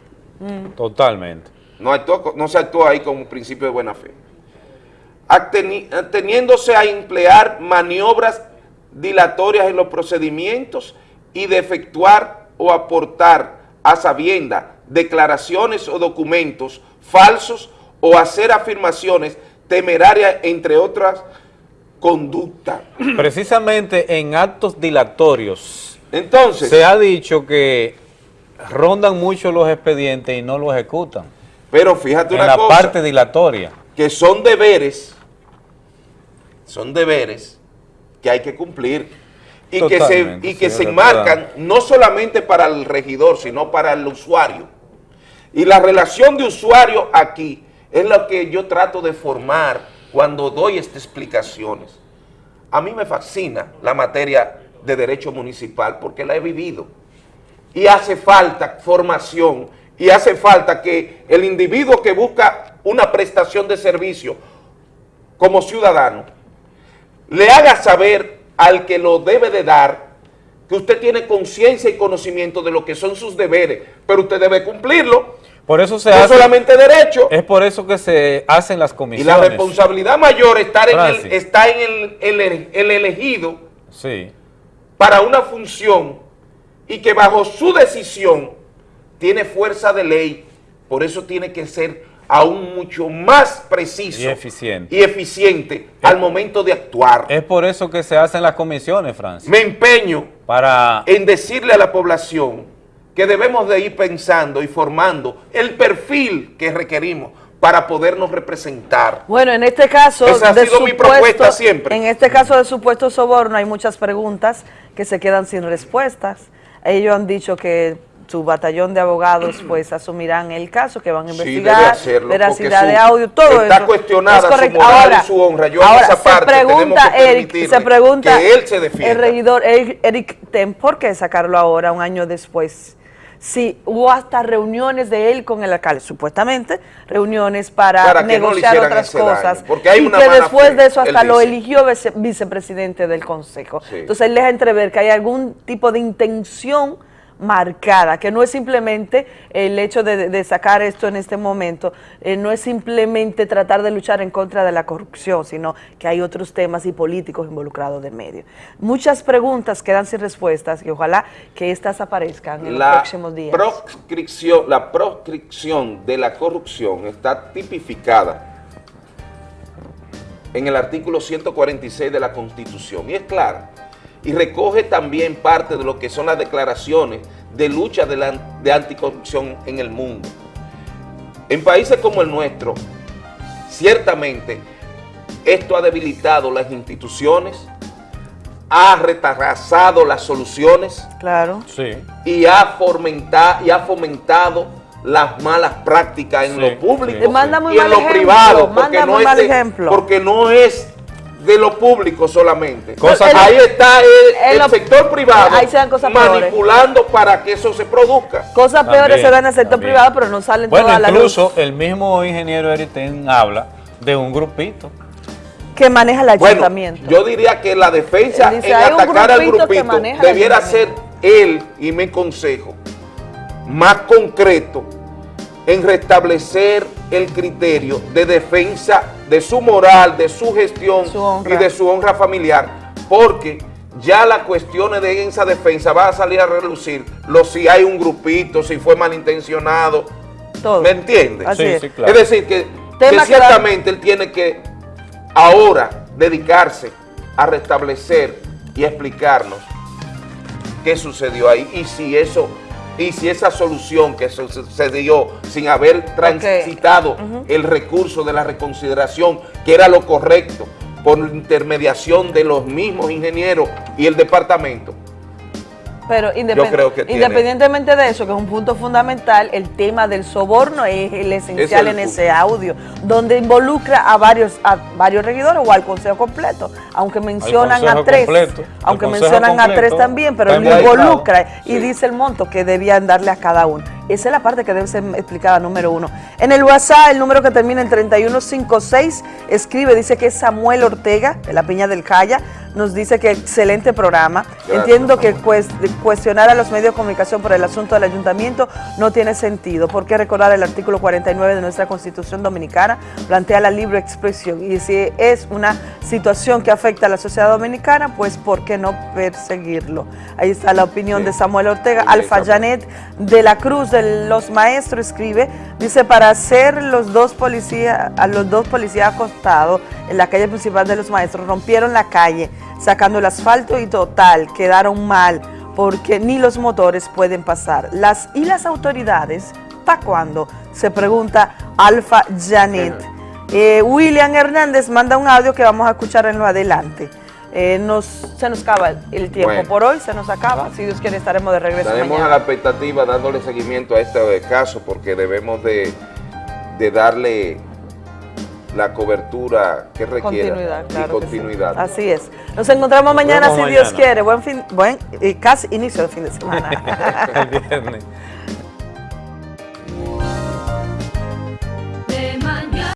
Totalmente. No, actuó no se actúa ahí con un principio de buena fe. Ateni- Ateniéndose a emplear maniobras dilatorias en los procedimientos y de efectuar o aportar a sabienda declaraciones o documentos falsos o hacer afirmaciones temerarias, entre otras conductas. Precisamente en actos dilatorios. Entonces. Se ha dicho que rondan mucho los expedientes y no los ejecutan. Pero fíjate en una la cosa. parte dilatoria. que son deberes, son deberes que hay que cumplir y que se, y que se enmarcan no solamente para el regidor, sino para el usuario. Y la relación de usuario aquí es lo que yo trato de formar cuando doy estas explicaciones. A mí me fascina la materia de derecho municipal porque la he vivido y hace falta formación y hace falta que el individuo que busca una prestación de servicio como ciudadano le haga saber al que lo debe de dar que usted tiene conciencia y conocimiento de lo que son sus deberes, pero usted debe cumplirlo. Por eso se no hace. solamente derecho. Es por eso que se hacen las Y comisiones. la responsabilidad mayor está en, el, está en el, el- el elegido Sí. para una función y que bajo su decisión tiene fuerza de ley, por eso tiene que ser aún mucho más preciso Y eficiente. y eficiente al momento de actuar. Es por eso que se hacen las comisiones, Francis. Me empeño Para en decirle a la población que debemos de ir pensando y formando el perfil que requerimos para podernos representar. Bueno, en este caso Esa ha de sido mi propuesta siempre. En este caso de supuesto soborno hay muchas preguntas que se quedan sin respuestas. Ellos han dicho que su batallón de abogados pues asumirán el caso, que van a Sí, investigar, debe hacerlo, veracidad de audio, todo está eso. cuestionada Es su moral y ahora, su honra. Yo en ahora, esa se parte pregunta, que Eric, se pregunta que él se defienda. el regidor Eric, Eric Ten, ¿por qué sacarlo ahora, un año después? Sí, hubo hasta reuniones de él con el alcalde, supuestamente, reuniones para, no negociar otras daño, cosas. porque hay y una que después fe, de eso hasta lo dice. eligió vice- vicepresidente del consejo. Sí. Entonces él deja entrever que hay algún tipo de intención marcada, que no es simplemente el hecho de, de sacar esto en este momento, eh, no es simplemente tratar de luchar en contra de la corrupción, sino que hay otros temas y políticos involucrados de medio. Muchas preguntas quedan sin respuestas y ojalá que estas aparezcan en los próximos días. proscripción, la proscripción de la corrupción está tipificada en el artículo 146 de la Constitución y es clara y recoge también parte de lo que son las declaraciones de lucha de, la- de anticorrupción en el mundo. En países como el nuestro, ciertamente esto ha debilitado las instituciones, ha retrasado las soluciones, Claro. Sí. y ha fomentado, y ha fomentado las malas prácticas en Sí, lo público sí. Manda muy y en lo ejemplo, privado, no, es porque no es de lo público solamente. Cosa ahí está el, sector privado ahí se dan cosas peores. manipulando para que eso se produzca. Cosas También, peores se dan en el sector también. privado, pero no salen Bueno, todas las incluso el mismo ingeniero Eriten habla de un grupito. que maneja el Bueno, ayuntamiento. yo diría que la defensa dice, en atacar al grupito debiera ser él, y mi consejo, más concreto en restablecer el criterio de defensa de su moral, de su gestión Su y de su honra familiar, porque ya las cuestiones de esa defensa va a salir a relucir, lo si hay un grupito, si fue malintencionado, Todo. ¿me entiendes? Sí, es. sí, claro. Es decir, que, que ciertamente él tiene que ahora dedicarse a restablecer y explicarnos qué sucedió ahí y si eso y si esa solución que sucedió sin haber transitado el recurso de la reconsideración, que era lo correcto, por intermediación de los mismos ingenieros y el departamento, Pero Yo independ- creo que tiene- independientemente de eso, que es un punto fundamental, el tema del soborno es el esencial Es el en ese audio, donde involucra a varios a varios regidores o al consejo completo, aunque mencionan a tres, completo. Aunque mencionan a tres también, pero involucrado. involucra y Sí. dice el monto que debían darle a cada uno. Esa es la parte que debe ser explicada, número uno. En el WhatsApp, el número que termina en 3156, escribe, dice que es Samuel Ortega, de la Piña del Jaya, nos dice que excelente programa. Gracias, Entiendo que cues- cuestionar a los medios de comunicación por el asunto del ayuntamiento no tiene sentido, porque recordar el artículo 49 de nuestra Constitución Dominicana plantea la libre expresión y si es una situación que afecta a la sociedad dominicana, pues ¿por qué no perseguirlo? Ahí está la opinión de Samuel Ortega. Bien, Alfa Samuel. Janet de la Cruz de los Maestros escribe, dice, para hacer los dos policías, a los dos policías acostados en la calle principal de los Maestros, rompieron la calle, sacando el asfalto y total, quedaron mal, porque ni los motores pueden pasar. Las y las autoridades, ¿para cuándo? Se pregunta Alfa Janet. Eh, William Hernández manda un audio que vamos a escuchar en lo adelante. Eh, nos, se nos acaba el tiempo Bueno. por hoy, se nos acaba. Si Dios quiere, estaremos de regreso Estaremos a la expectativa dándole seguimiento a este caso porque debemos de, de darle la cobertura que requiera Continuidad, y claro que sí. continuidad. Así es. Nos encontramos mañana si Dios quiere. Buen fin, buen y casi inicio de fin de semana. El viernes.